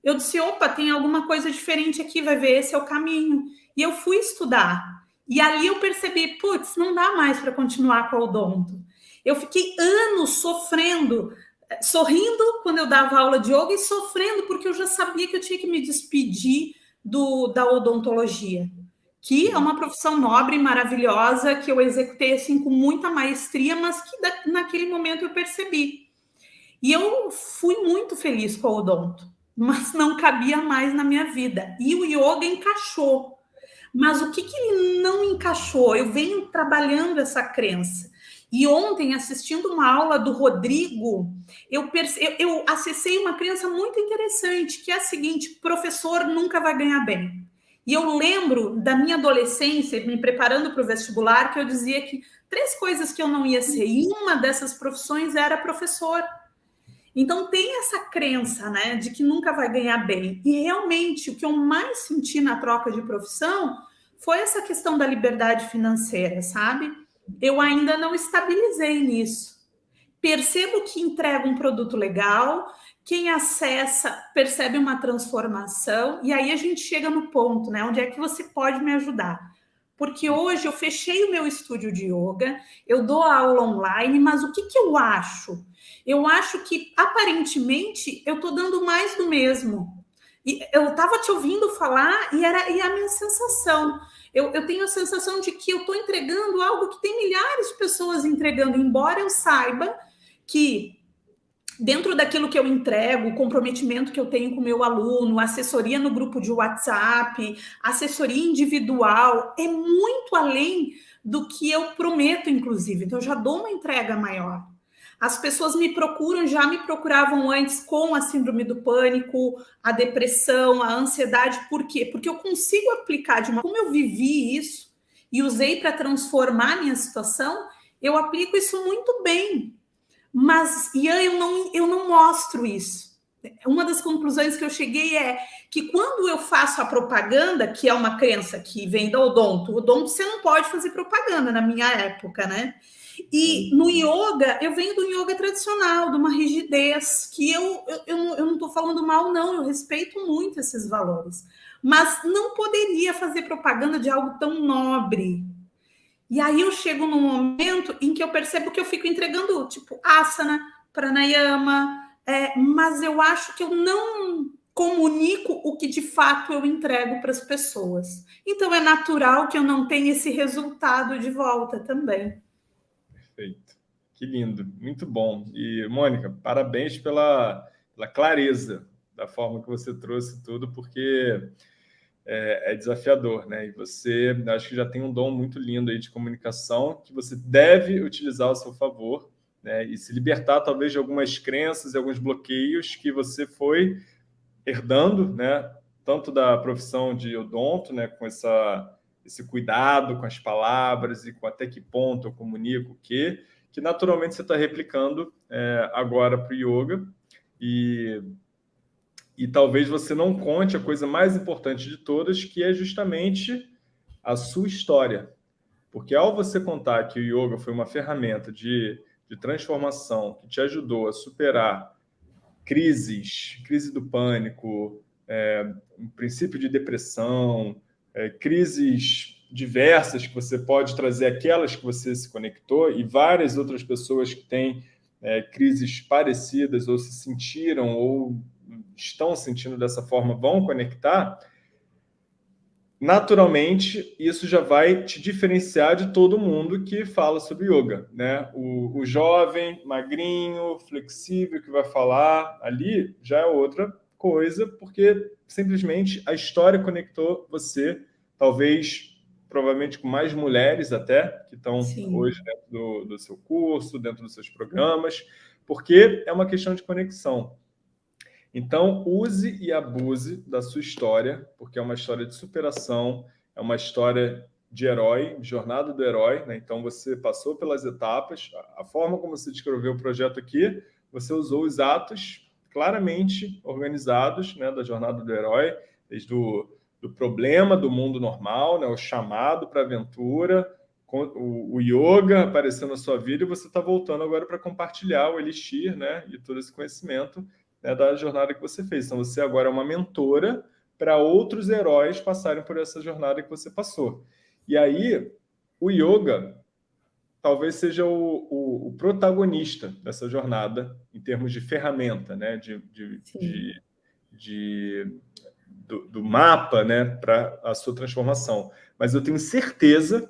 eu disse: opa, tem alguma coisa diferente aqui, vai ver, esse é o caminho. E eu fui estudar. E ali eu percebi: putz, não dá mais para continuar com o odonto. Eu fiquei anos sofrendo sorrindo quando eu dava aula de yoga e sofrendo porque eu já sabia que eu tinha que me despedir do, da odontologia, que é uma profissão nobre maravilhosa que eu executei assim com muita maestria, mas que da, naquele momento eu percebi. E eu fui muito feliz com o odonto, mas não cabia mais na minha vida. E o yoga encaixou. Mas o que, que ele não encaixou? Eu venho trabalhando essa crença e ontem, assistindo uma aula do Rodrigo, eu, perce... eu, acessei uma crença muito interessante, que é a seguinte: professor nunca vai ganhar bem. E eu lembro da minha adolescência, me preparando para o vestibular, que eu dizia que três coisas que eu não ia ser, e uma dessas profissões era professor. Então tem essa crença, né, de que nunca vai ganhar bem. E realmente o que eu mais senti na troca de profissão foi essa questão da liberdade financeira, sabe? Eu ainda não estabilizei nisso. Percebo que entrego um produto legal, quem acessa percebe uma transformação, e aí a gente chega no ponto, né? Onde é que você pode me ajudar? Porque hoje eu fechei o meu estúdio de yoga, eu dou aula online, mas o que, que eu acho? Eu acho que aparentemente eu estou dando mais do mesmo. E eu estava te ouvindo falar e era e a minha sensação. Eu, eu tenho a sensação de que eu estou entregando algo que tem milhares de pessoas entregando, embora eu saiba que dentro daquilo que eu entrego, o comprometimento que eu tenho com o meu aluno, assessoria no grupo de WhatsApp, assessoria individual, é muito além do que eu prometo, inclusive. Então, eu já dou uma entrega maior. As pessoas me procuram, já me procuravam antes com a síndrome do pânico, a depressão, a ansiedade. Por quê? Porque eu consigo aplicar de uma. Como eu vivi isso e usei para transformar a minha situação, eu aplico isso muito bem. Mas, Ian, eu não, eu não mostro isso. Uma das conclusões que eu cheguei é que quando eu faço a propaganda, que é uma crença que vem do odonto, o odonto você não pode fazer propaganda na minha época, né? E no yoga, eu venho do yoga tradicional, de uma rigidez, que eu, eu, eu, eu não estou falando mal, não, eu respeito muito esses valores. Mas não poderia fazer propaganda de algo tão nobre, e aí eu chego num momento em que eu percebo que eu fico entregando, tipo, asana, pranayama, é, mas eu acho que eu não comunico o que de fato eu entrego para as pessoas. Então é natural que eu não tenha esse resultado de volta também. Perfeito. Que lindo, muito bom. E, Mônica, parabéns pela, pela clareza da forma que você trouxe tudo, porque é, é, desafiador, né? E você, acho que já tem um dom muito lindo aí de comunicação que você deve utilizar ao seu favor, né? E se libertar talvez de algumas crenças e alguns bloqueios que você foi herdando, né? Tanto da profissão de odonto, né? Com essa esse cuidado com as palavras e com até que ponto eu comunico o quê, que naturalmente você está replicando é, agora para o yoga e e talvez você não conte a coisa mais importante de todas, que é justamente a sua história. Porque ao você contar que o yoga foi uma ferramenta de, de transformação que te ajudou a superar crises, crise do pânico, é, um princípio de depressão, é, crises diversas que você pode trazer aquelas que você se conectou e várias outras pessoas que têm é, crises parecidas ou se sentiram ou estão sentindo dessa forma vão conectar, naturalmente isso já vai te diferenciar de todo mundo que fala sobre yoga, né? O, o jovem, magrinho, flexível que vai falar ali já é outra coisa, porque simplesmente a história conectou você, talvez provavelmente com mais mulheres até, que estão Sim. hoje dentro do, do seu curso, dentro dos seus programas, porque é uma questão de conexão. Então, use e abuse da sua história, porque é uma história de superação, é uma história de herói, de jornada do herói. Né? Então, você passou pelas etapas. A forma como você descreveu o projeto aqui, você usou os atos claramente organizados né, da jornada do herói, desde o do problema do mundo normal, né, o chamado para a aventura, o, o, yoga aparecendo na sua vida e você está voltando agora para compartilhar o elixir né, e todo esse conhecimento né, da jornada que você fez. Então, você agora é uma mentora para outros heróis passarem por essa jornada que você passou. E aí, o yoga talvez seja o, o, o protagonista dessa jornada em termos de ferramenta, né, de, de, de, de do, do, mapa né, para a sua transformação. Mas eu tenho certeza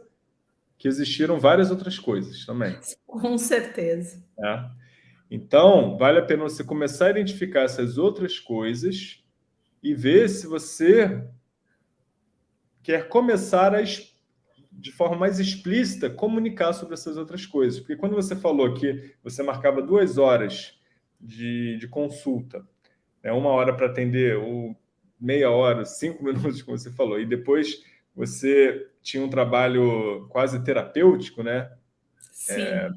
que existiram várias outras coisas também. Com certeza. É. Então, vale a pena você começar a identificar essas outras coisas e ver se você quer começar a, de forma mais explícita, comunicar sobre essas outras coisas. Porque quando você falou que você marcava duas horas de, de consulta, né, uma hora para atender o meia hora, cinco minutos, como você falou, e depois você tinha um trabalho quase terapêutico, né? É,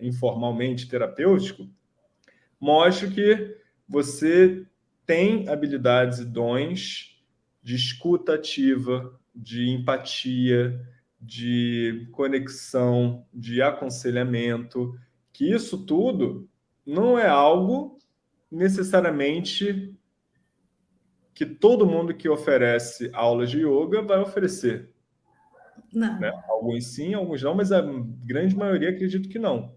informalmente terapêutico, mostra que você tem habilidades e dons de escuta ativa, de empatia, de conexão, de aconselhamento, que isso tudo não é algo necessariamente que todo mundo que oferece aulas de yoga vai oferecer. Não. Né? Alguns sim, alguns não, mas a grande maioria acredito que não.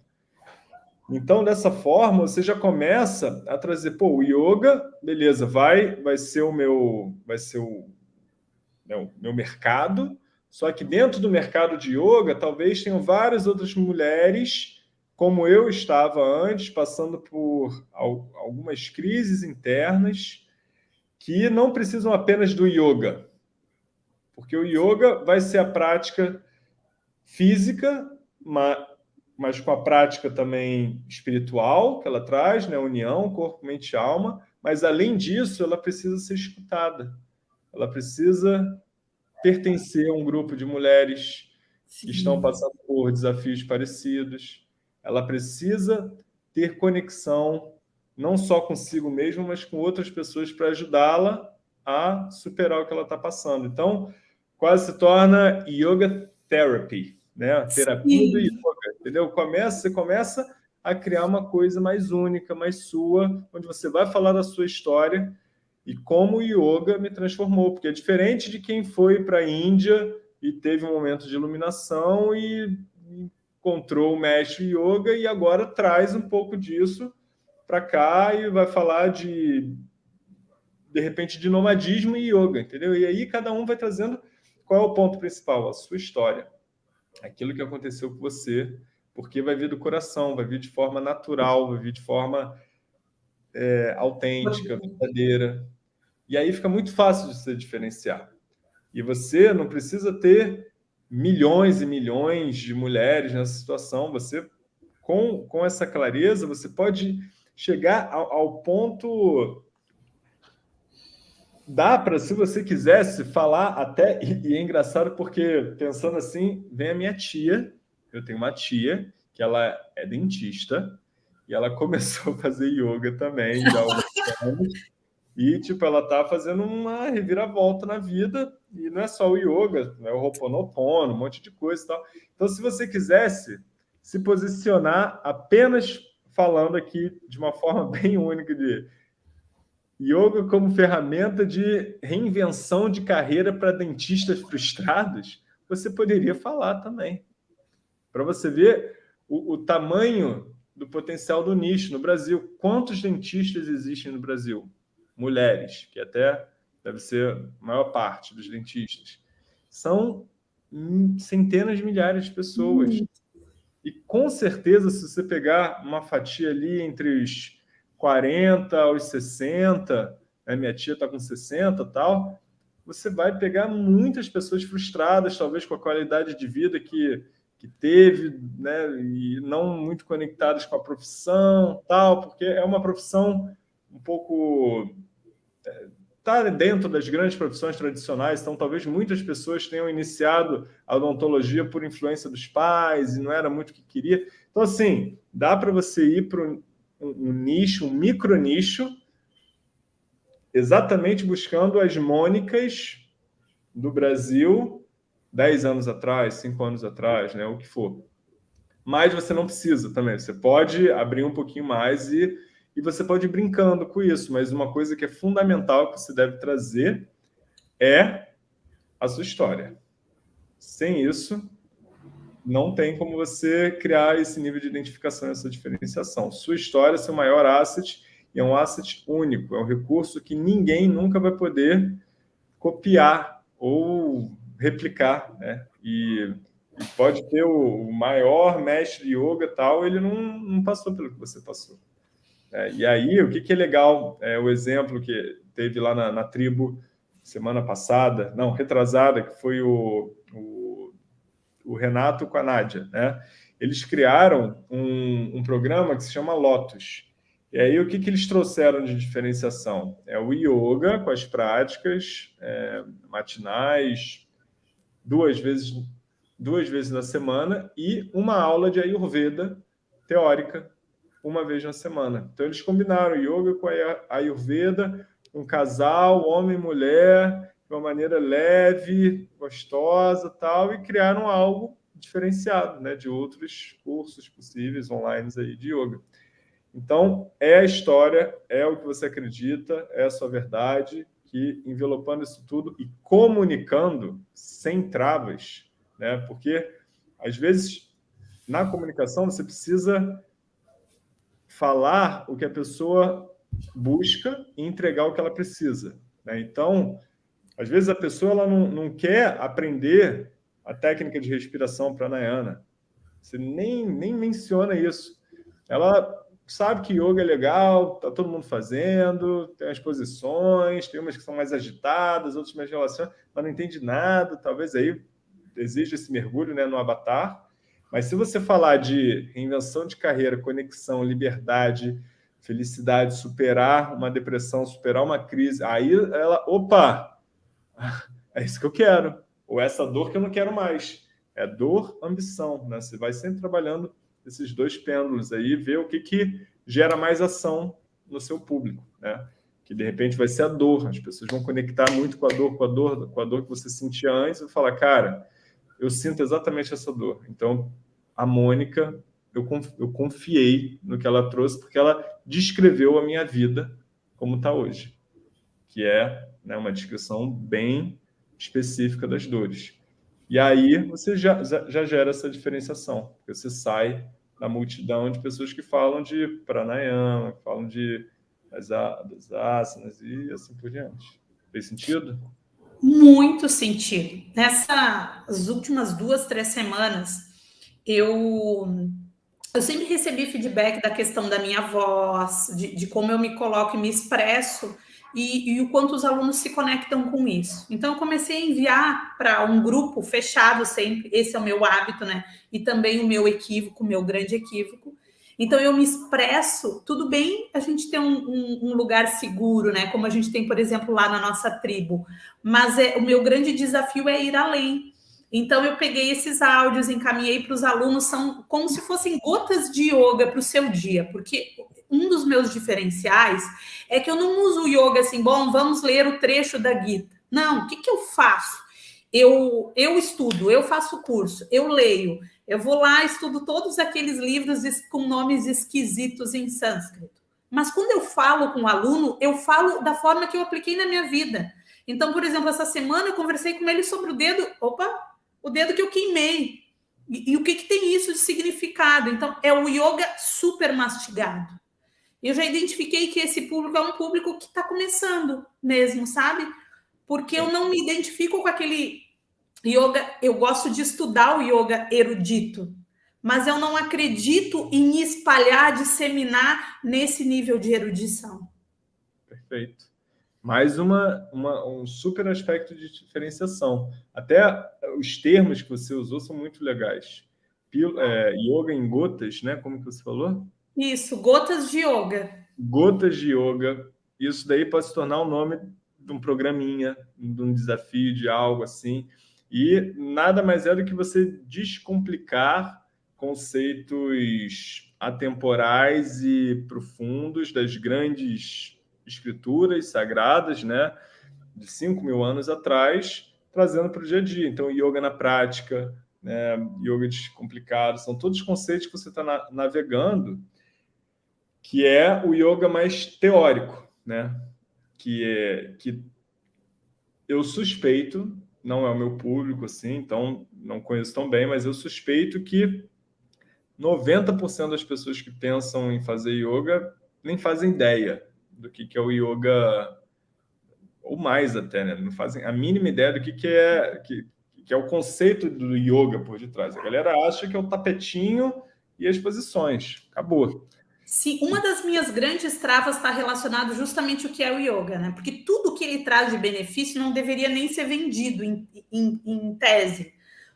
Então, dessa forma, você já começa a trazer, pô, o yoga, beleza, vai, vai ser o meu, vai ser o meu, né, meu mercado, só que dentro do mercado de yoga, talvez tenham várias outras mulheres, como eu estava antes, passando por algumas crises internas, que não precisam apenas do yoga. Porque o yoga vai ser a prática física, mas com a prática também espiritual que ela traz, né? união, corpo, mente e alma. Mas, além disso, ela precisa ser escutada. Ela precisa pertencer a um grupo de mulheres Sim. que estão passando por desafios parecidos. Ela precisa ter conexão não só consigo mesma, mas com outras pessoas para ajudá-la a superar o que ela está passando. Então, quase se torna yoga therapy, né? terapia Sim. do yoga, entendeu? Começa, você começa a criar uma coisa mais única, mais sua, onde você vai falar da sua história e como o yoga me transformou, porque é diferente de quem foi para a Índia e teve um momento de iluminação e encontrou o mestre yoga e agora traz um pouco disso para cá e vai falar de de repente de nomadismo e yoga, entendeu? E aí cada um vai trazendo qual é o ponto principal, a sua história, aquilo que aconteceu com você, porque vai vir do coração, vai vir de forma natural, vai vir de forma é, autêntica, verdadeira. E aí fica muito fácil de se diferenciar. E você não precisa ter milhões e milhões de mulheres nessa situação. Você, com, com essa clareza, você pode chegar ao, ao ponto... Dá para, se você quisesse, falar até... E, é engraçado porque, pensando assim, vem a minha tia. Eu tenho uma tia que ela é dentista e ela começou a fazer yoga também já há alguns anos. E, tipo, ela tá fazendo uma reviravolta na vida, e não é só o yoga, é o Ho'oponopono, um monte de coisa e tal. Então, se você quisesse se posicionar apenas falando aqui de uma forma bem única de yoga como ferramenta de reinvenção de carreira para dentistas frustrados, você poderia falar também. Para você ver o, o tamanho do potencial do nicho no Brasil. Quantos dentistas existem no Brasil? Mulheres, que até deve ser a maior parte dos dentistas, são centenas de milhares de pessoas. Hum. E com certeza, se você pegar uma fatia ali entre os 40 aos 60, né, minha tia está com 60 tal, você vai pegar muitas pessoas frustradas, talvez com a qualidade de vida que, que teve, né, e não muito conectadas com a profissão, tal, porque é uma profissão um pouco está dentro das grandes profissões tradicionais, então talvez muitas pessoas tenham iniciado a odontologia por influência dos pais e não era muito o que queria. Então, assim, dá para você ir para um, um, nicho, um micro nicho, exatamente buscando as mônicas do Brasil 10 anos atrás, 5 anos atrás, né, o que for. Mas você não precisa também, você pode abrir um pouquinho mais e e você pode ir brincando com isso, mas uma coisa que é fundamental que você deve trazer é a sua história. Sem isso, não tem como você criar esse nível de identificação, essa diferenciação. Sua história é seu maior asset e é um asset único, é um recurso que ninguém nunca vai poder copiar ou replicar, né? E, pode ter o, o, maior mestre de yoga tal, ele não, não passou pelo que você passou. É, e aí, o que, que é legal, é, o exemplo que teve lá na, na, tribo semana passada, não, retrasada, que foi o, o, o Renato com a Nádia, né? Eles criaram um, um, programa que se chama Lotus. E aí, o que, que eles trouxeram de diferenciação? É o yoga com as práticas é, matinais, duas vezes, duas vezes na semana, e uma aula de Ayurveda teórica, uma vez na semana. Então, eles combinaram yoga com a Ayurveda, um casal, homem e mulher, de uma maneira leve, gostosa tal, e criaram algo diferenciado né, de outros cursos possíveis online aí de yoga. Então, é a história, é o que você acredita, é a sua verdade, que envelopando isso tudo e comunicando sem travas, né? Porque, às vezes, na comunicação, você precisa falar o que a pessoa busca e entregar o que ela precisa. Né? Então, às vezes a pessoa ela não, não quer aprender a técnica de respiração pranayana. Você nem, nem menciona isso. Ela sabe que yoga é legal, tá todo mundo fazendo, tem as posições, tem umas que são mais agitadas, outras mais relacionadas, mas não entende nada, talvez aí exija esse mergulho né, no avatar. Mas se você falar de reinvenção de carreira, conexão, liberdade, felicidade, superar uma depressão, superar uma crise, aí ela, opa, é isso que eu quero, ou essa dor que eu não quero mais. É dor, ambição, né? Você vai sempre trabalhando esses dois pêndulos aí, ver o que, que gera mais ação no seu público, né? Que de repente vai ser a dor, as pessoas vão conectar muito com a dor, com a dor, com a dor que você sentia antes e falar, cara, eu sinto exatamente essa dor. Então, a Mônica, eu, eu confiei no que ela trouxe, porque ela descreveu a minha vida como está hoje, que é né, uma descrição bem específica das dores. E aí você já, já gera essa diferenciação, porque você sai da multidão de pessoas que falam de pranayama, que falam de das, das asanas e assim por diante. Fez sentido? Muito sentido. Nessas últimas duas, três semanas, eu, eu sempre recebi feedback da questão da minha voz, de, de como eu me coloco e me expresso, e, e, o quanto os alunos se conectam com isso. Então, eu comecei a enviar para um grupo fechado sempre, esse é o meu hábito, né? E também o meu equívoco, o meu grande equívoco. Então, eu me expresso, tudo bem a gente ter um, um, um, lugar seguro, né? Como a gente tem, por exemplo, lá na nossa tribo. Mas é, o meu grande desafio é ir além. Então, eu peguei esses áudios, encaminhei para os alunos, são como se fossem gotas de yoga para o seu dia, porque um dos meus diferenciais é que eu não uso yoga assim, bom, vamos ler o trecho da Gita. Não, o que, que eu faço? Eu, eu estudo, eu faço curso, eu leio, eu vou lá, estudo todos aqueles livros com nomes esquisitos em sânscrito. Mas quando eu falo com o aluno, eu falo da forma que eu apliquei na minha vida. Então, por exemplo, essa semana eu conversei com ele sobre o dedo, opa, o dedo que eu queimei. E, e o que, que tem isso de significado? Então, é o yoga super mastigado eu já identifiquei que esse público é um público que está começando mesmo, sabe? Porque eu não me identifico com aquele yoga. Eu gosto de estudar o yoga erudito, mas eu não acredito em espalhar, disseminar nesse nível de erudição. Perfeito. Mais uma, uma, um super aspecto de diferenciação. Até os termos que você usou são muito legais. Pil, é, yoga em gotas, né? Como que você falou? Isso, gotas de yoga. Gotas de yoga. Isso daí pode se tornar o nome de um programinha, de um desafio, de algo assim. E nada mais é do que você descomplicar conceitos atemporais e profundos das grandes escrituras sagradas, né? De 5 mil anos atrás, trazendo para o dia a dia. Então, yoga na prática, né? yoga descomplicado, são todos conceitos que você está na navegando que é o yoga mais teórico, né? Que é que eu suspeito, não é o meu público assim, então não conheço tão bem, mas eu suspeito que 90% das pessoas que pensam em fazer yoga nem fazem ideia do que, que é o yoga, ou mais até, né? Não fazem a mínima ideia do que, que, é, que, que é o conceito do yoga por detrás. A galera acha que é o tapetinho e as posições. Acabou. Sim, uma das minhas grandes travas está relacionado justamente o que é o yoga, né? Porque tudo que ele traz de benefício não deveria nem ser vendido em, em, em tese.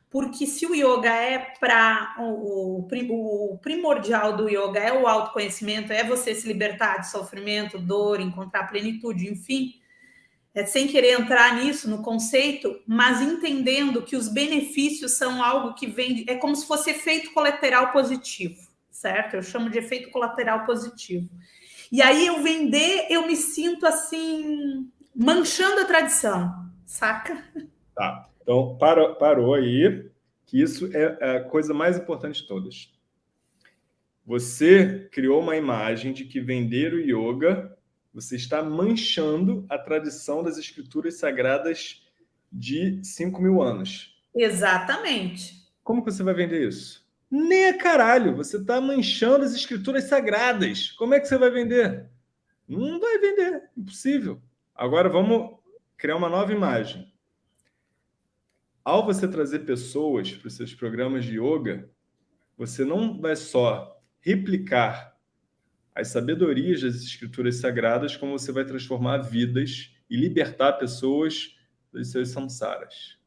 Porque se o yoga é para o, o, primordial do yoga é o autoconhecimento, é você se libertar de sofrimento, dor, encontrar plenitude, enfim, é, sem querer entrar nisso no conceito, mas entendendo que os benefícios são algo que vem, é como se fosse efeito colateral positivo, certo? Eu chamo de efeito colateral positivo. E aí eu vender, eu me sinto assim manchando a tradição, saca? Tá. Então, para, parou aí, que isso é a coisa mais importante de todas. Você criou uma imagem de que vender o yoga, você está manchando a tradição das escrituras sagradas de 5 mil anos. Exatamente. Como que você vai vender isso? Nem a caralho, você está manchando as escrituras sagradas. Como é que você vai vender? Não vai vender, impossível. Agora vamos criar uma nova imagem. Ao você trazer pessoas para os seus programas de yoga, você não vai só replicar as sabedorias das escrituras sagradas, como você vai transformar vidas e libertar pessoas dos seus samsaras.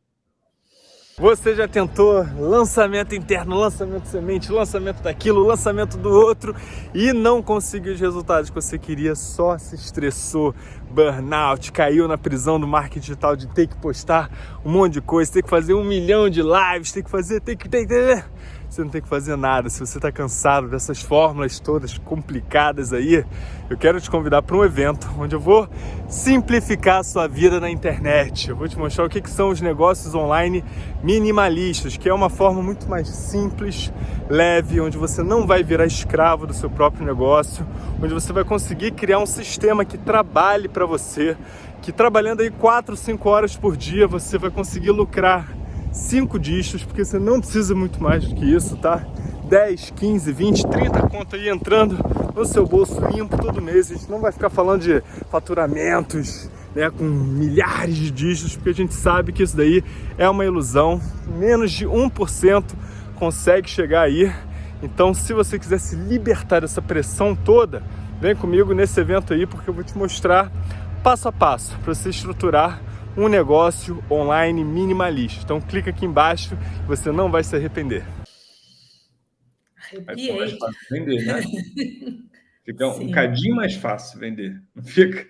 Você já tentou lançamento interno, lançamento semente, lançamento daquilo, lançamento do outro e não conseguiu os resultados que você queria, só se estressou, burnout, caiu na prisão do marketing digital de ter que postar um monte de coisa, ter que fazer um milhão de lives, ter que fazer, ter que... Ter, ter, você não tem que fazer nada. Se você está cansado dessas fórmulas todas complicadas aí, eu quero te convidar para um evento onde eu vou simplificar a sua vida na internet. Eu vou te mostrar o que, que são os negócios online minimalistas, que é uma forma muito mais simples, leve, onde você não vai virar escravo do seu próprio negócio, onde você vai conseguir criar um sistema que trabalhe para você, que trabalhando aí 4, 5 horas por dia você vai conseguir lucrar cinco dígitos, porque você não precisa muito mais do que isso, tá? 10, 15, 20, 30 contas aí entrando no seu bolso limpo todo mês. A gente não vai ficar falando de faturamentos né, com milhares de dígitos, porque a gente sabe que isso daí é uma ilusão. Menos de 1% consegue chegar aí. Então, se você quiser se libertar dessa pressão toda, vem comigo nesse evento aí, porque eu vou te mostrar passo a passo para você estruturar um negócio online minimalista. Então clica aqui embaixo, você não vai se arrepender. Arrepiei. mais fácil vender, né? Fica Sim. um cadinho mais fácil vender, não fica?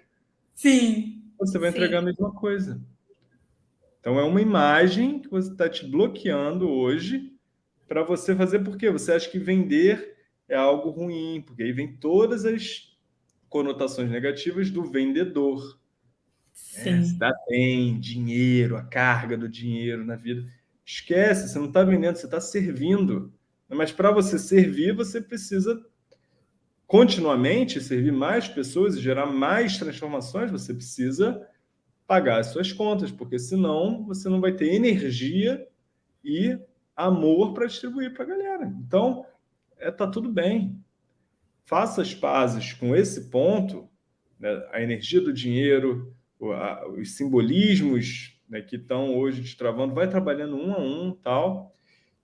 Sim. Você vai entregar Sim. a mesma coisa. Então é uma imagem que você está te bloqueando hoje para você fazer porque você acha que vender é algo ruim, porque aí vem todas as conotações negativas do vendedor. É, se dá bem, dinheiro, a carga do dinheiro na vida. Esquece, você não está vendendo, você está servindo. Mas para você servir, você precisa continuamente servir mais pessoas e gerar mais transformações, você precisa pagar as suas contas, porque senão você não vai ter energia e amor para distribuir para a galera. Então, é, tá tudo bem. Faça as pazes com esse ponto, né? a energia do dinheiro, os simbolismos né, que estão hoje te travando, vai trabalhando um a um tal,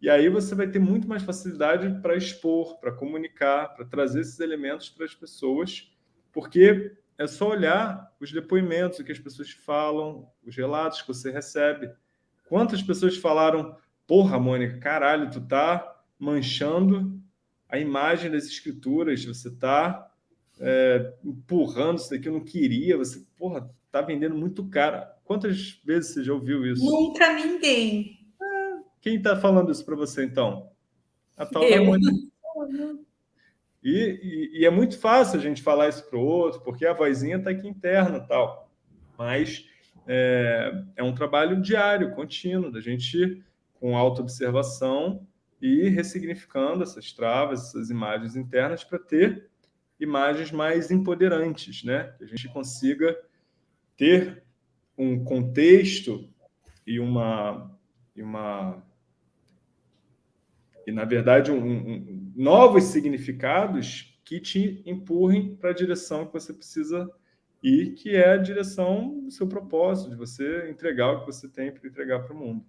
e aí você vai ter muito mais facilidade para expor, para comunicar, para trazer esses elementos para as pessoas, porque é só olhar os depoimentos, o que as pessoas falam, os relatos que você recebe. Quantas pessoas falaram, porra, Mônica, caralho, tu tá manchando a imagem das escrituras, você tá é, empurrando isso daqui, eu não queria, você, porra, tá vendendo muito caro. Quantas vezes você já ouviu isso? Nunca ninguém. Quem está falando isso para você, então? A tal eu. da e, e, e, é muito fácil a gente falar isso para o outro, porque a vozinha está aqui interna tal. Mas é, é um trabalho diário, contínuo, da gente com auto-observação e ressignificando essas travas, essas imagens internas para ter imagens mais empoderantes, né? Que a gente consiga ter um contexto e uma e uma e na verdade um, um, novos significados que te empurrem para a direção que você precisa ir, que é a direção do seu propósito, de você entregar o que você tem para entregar para o mundo.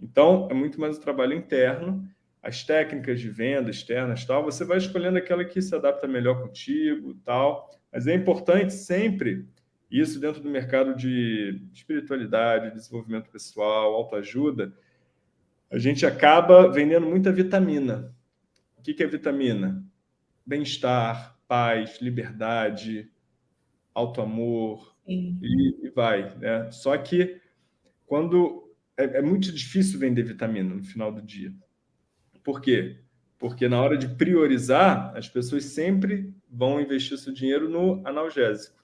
Então, é muito mais o trabalho interno, as técnicas de venda externas, tal, você vai escolhendo aquela que se adapta melhor contigo, tal. Mas é importante sempre isso dentro do mercado de espiritualidade, desenvolvimento pessoal, autoajuda, a gente acaba vendendo muita vitamina. O que é vitamina? Bem-estar, paz, liberdade, auto-amor, e, e, vai. Né? Só que quando é, é muito difícil vender vitamina no final do dia. Por quê? Porque na hora de priorizar, as pessoas sempre vão investir seu dinheiro no analgésico,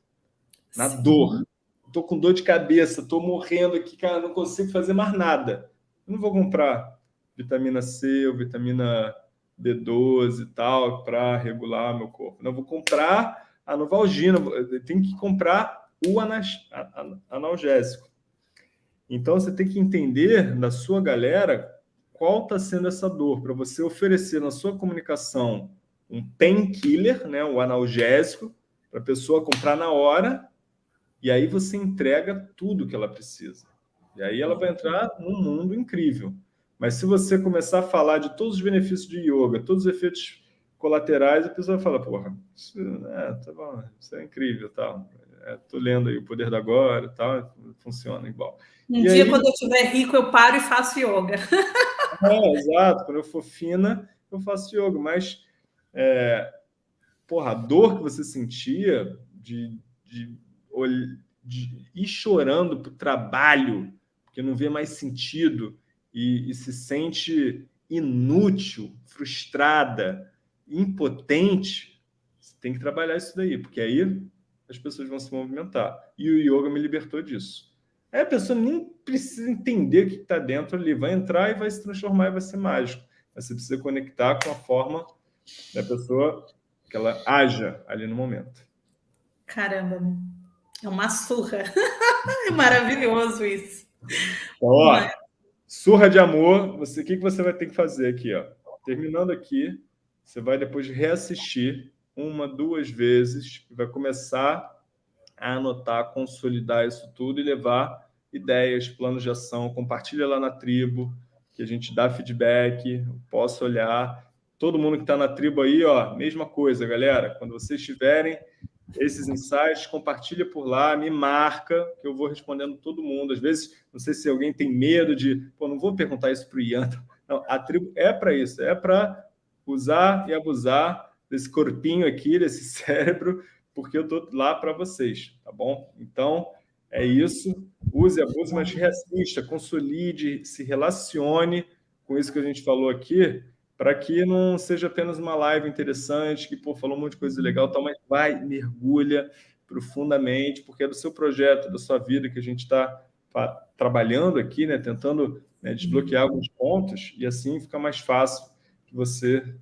na Sim. dor. Estou com dor de cabeça, estou morrendo aqui, cara, não consigo fazer mais nada. Eu não vou comprar vitamina C ou vitamina B12 e tal para regular meu corpo. Não, vou comprar a Novalgina, tem que comprar o analgésico. Então, você tem que entender da sua galera qual está sendo essa dor, para você oferecer na sua comunicação um painkiller, né, o analgésico, para a pessoa comprar na hora, e aí você entrega tudo que ela precisa. E aí ela vai entrar num mundo incrível. Mas se você começar a falar de todos os benefícios de yoga, todos os efeitos colaterais, a pessoa fala, porra, isso é, tá bom, isso é incrível, tal. Estou é, lendo aí o Poder da Agora, tal, funciona igual. Um e dia, aí... quando eu estiver rico, eu paro e faço yoga. É, exato. Quando eu for fina, eu faço yoga. Mas, é, porra, a dor que você sentia de, de ir chorando para o trabalho, porque não vê mais sentido e, e se sente inútil, frustrada, impotente, você tem que trabalhar isso daí, porque aí as pessoas vão se movimentar. E o yoga me libertou disso. Aí a pessoa nem precisa entender o que está dentro ali, vai entrar e vai se transformar e vai ser mágico. Mas você precisa conectar com a forma da pessoa que ela haja ali no momento. Caramba, é uma surra. é maravilhoso isso. Então, ó, surra de amor, você, o que, que você vai ter que fazer aqui? Ó? Terminando aqui, você vai depois reassistir uma, duas vezes, vai começar a anotar, consolidar isso tudo e levar ideias, planos de ação, compartilha lá na tribo, que a gente dá feedback, posso olhar. Todo mundo que está na tribo aí, ó, mesma coisa, galera. Quando vocês tiverem esses insights, compartilha por lá, me marca, que eu vou respondendo todo mundo. Às vezes, não sei se alguém tem medo de, pô, não vou perguntar isso para o Ian. Não, a tribo é para isso, é para usar e abusar desse corpinho aqui, desse cérebro, porque eu estou lá para vocês, tá bom? Então, é isso. Use, abuse, mas reassista, consolide, se relacione com isso que a gente falou aqui, para que não seja apenas uma live interessante, que pô, falou um monte de coisa legal, tal, mas vai, mergulha profundamente, porque é do seu projeto, da sua vida que a gente está trabalhando aqui, né, tentando né, desbloquear alguns pontos, e assim fica mais fácil que você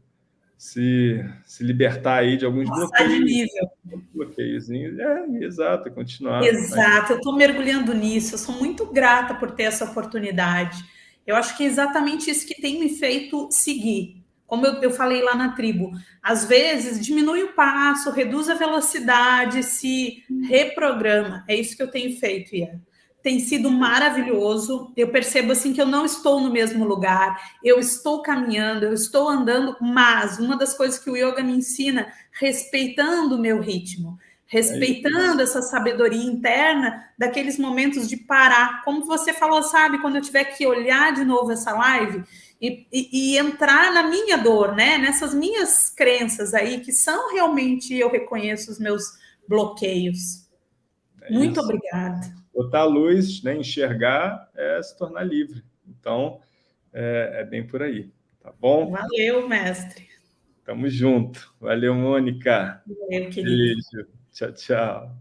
se, se libertar aí de alguns Nossa, bloqueios. de nível. Bloqueiozinhos. É, exato, continuar. Exato, eu estou mergulhando nisso, eu sou muito grata por ter essa oportunidade. Eu acho que é exatamente isso que tem me feito seguir. Como eu, eu falei lá na tribo, às vezes diminui o passo, reduz a velocidade, se reprograma. É isso que eu tenho feito, Ian tem sido maravilhoso. Eu percebo assim que eu não estou no mesmo lugar, eu estou caminhando, eu estou andando, mas uma das coisas que o yoga me ensina, respeitando o meu ritmo, respeitando é essa sabedoria interna daqueles momentos de parar. Como você falou, sabe, quando eu tiver que olhar de novo essa live e, e, e entrar na minha dor, né? Nessas minhas crenças aí, que são realmente, eu reconheço os meus bloqueios. É Muito obrigada botar a luz, né, enxergar, é se tornar livre. Então, é, é bem por aí, tá bom? Valeu, mestre. Tamo junto. Valeu, Mônica. Valeu, querido. Beijo. Tchau, tchau.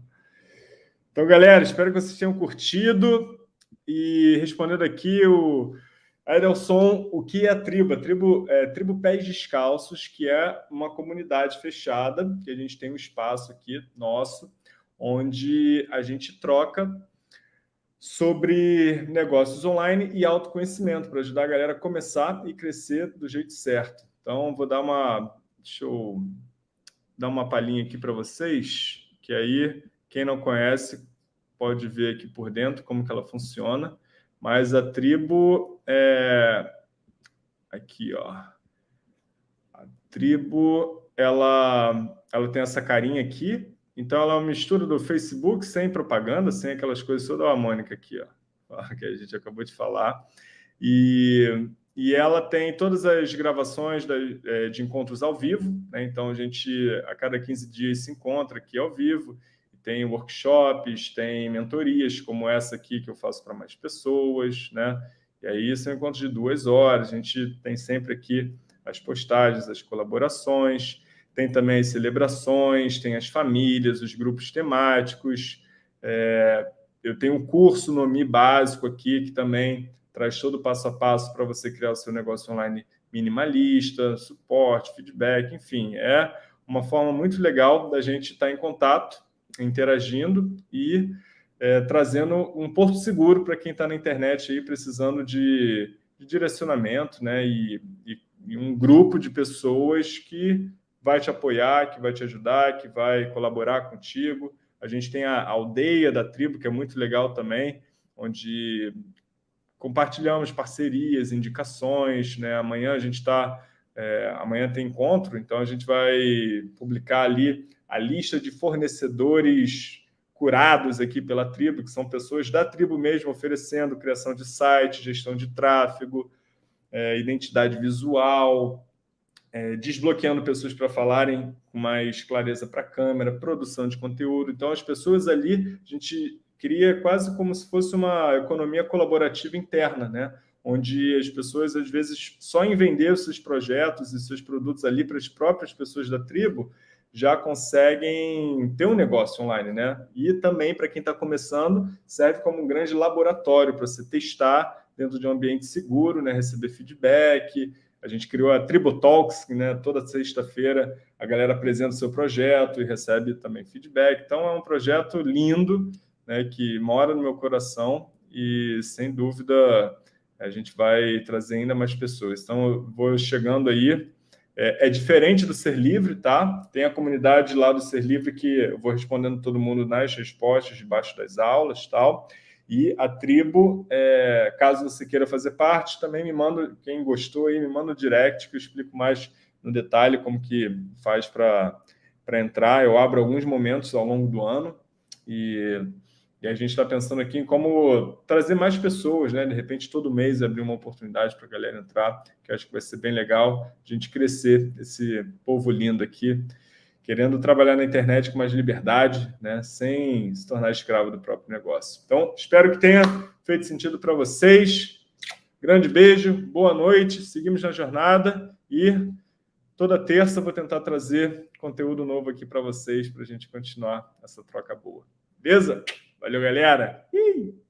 Então, galera, espero que vocês tenham curtido. E respondendo aqui, o Adelson, o que é a tribo? A tribo é Tribo Pés Descalços, que é uma comunidade fechada, que a gente tem um espaço aqui nosso, onde a gente troca sobre negócios online e autoconhecimento, para ajudar a galera a começar e crescer do jeito certo. Então, vou dar uma... Deixa eu dar uma palhinha aqui para vocês, que aí, quem não conhece, pode ver aqui por dentro como que ela funciona. Mas a tribo é... Aqui, ó. A tribo, ela, ela tem essa carinha aqui, então, ela é uma mistura do Facebook sem propaganda, sem aquelas coisas toda a Mônica aqui, ó, que a gente acabou de falar. E e ela tem todas as gravações é, de encontros ao vivo, né? então a gente a cada 15 dias se encontra aqui ao vivo, tem workshops, tem mentorias como essa aqui que eu faço para mais pessoas, né? E aí são encontros de duas horas, a gente tem sempre aqui as postagens, as colaborações, tem também as celebrações, tem as famílias, os grupos temáticos, é, eu tenho um curso no Mi básico aqui que também traz todo o passo a passo para você criar o seu negócio online minimalista, suporte, feedback, enfim, é uma forma muito legal da gente estar em contato, interagindo e é, trazendo um porto seguro para quem está na internet aí precisando de, de direcionamento, né? E, e, e, um grupo de pessoas que vai te apoiar, que vai te ajudar, que vai colaborar contigo. A gente tem a aldeia da tribo, que é muito legal também, onde compartilhamos parcerias, indicações, né? Amanhã a gente está, é, amanhã tem encontro, então a gente vai publicar ali a lista de fornecedores curados aqui pela tribo, que são pessoas da tribo mesmo oferecendo criação de site, gestão de tráfego, é, identidade visual, é, desbloqueando pessoas para falarem com mais clareza para a câmera, produção de conteúdo. Então, as pessoas ali, a gente cria quase como se fosse uma economia colaborativa interna, né? onde as pessoas, às vezes, só em vender os seus projetos e seus produtos ali para as próprias pessoas da tribo, já conseguem ter um negócio online, né? E também, para quem está começando, serve como um grande laboratório para você testar dentro de um ambiente seguro, né? Receber feedback. A gente criou a Tribo Talks, né? Toda sexta-feira a galera apresenta o seu projeto e recebe também feedback. Então, é um projeto lindo, né, que mora no meu coração e, sem dúvida, a gente vai trazer ainda mais pessoas. Então, eu vou chegando aí. É, é, diferente do Ser Livre, tá? Tem a comunidade lá do Ser Livre que eu vou respondendo todo mundo nas respostas debaixo das aulas tal. E a tribo, é, caso você queira fazer parte, também me manda, quem gostou aí, me manda o direct que eu explico mais no detalhe como que faz para entrar. Eu abro alguns momentos ao longo do ano e e a gente está pensando aqui em como trazer mais pessoas, né? De repente, todo mês abrir uma oportunidade para a galera entrar, que acho que vai ser bem legal a gente crescer esse povo lindo aqui, querendo trabalhar na internet com mais liberdade, né? Sem se tornar escravo do próprio negócio. Então, espero que tenha feito sentido para vocês. Grande beijo, boa noite, seguimos na jornada e toda terça vou tentar trazer conteúdo novo aqui para vocês, para a gente continuar essa troca boa. Beleza? Valeu, galera! Ih!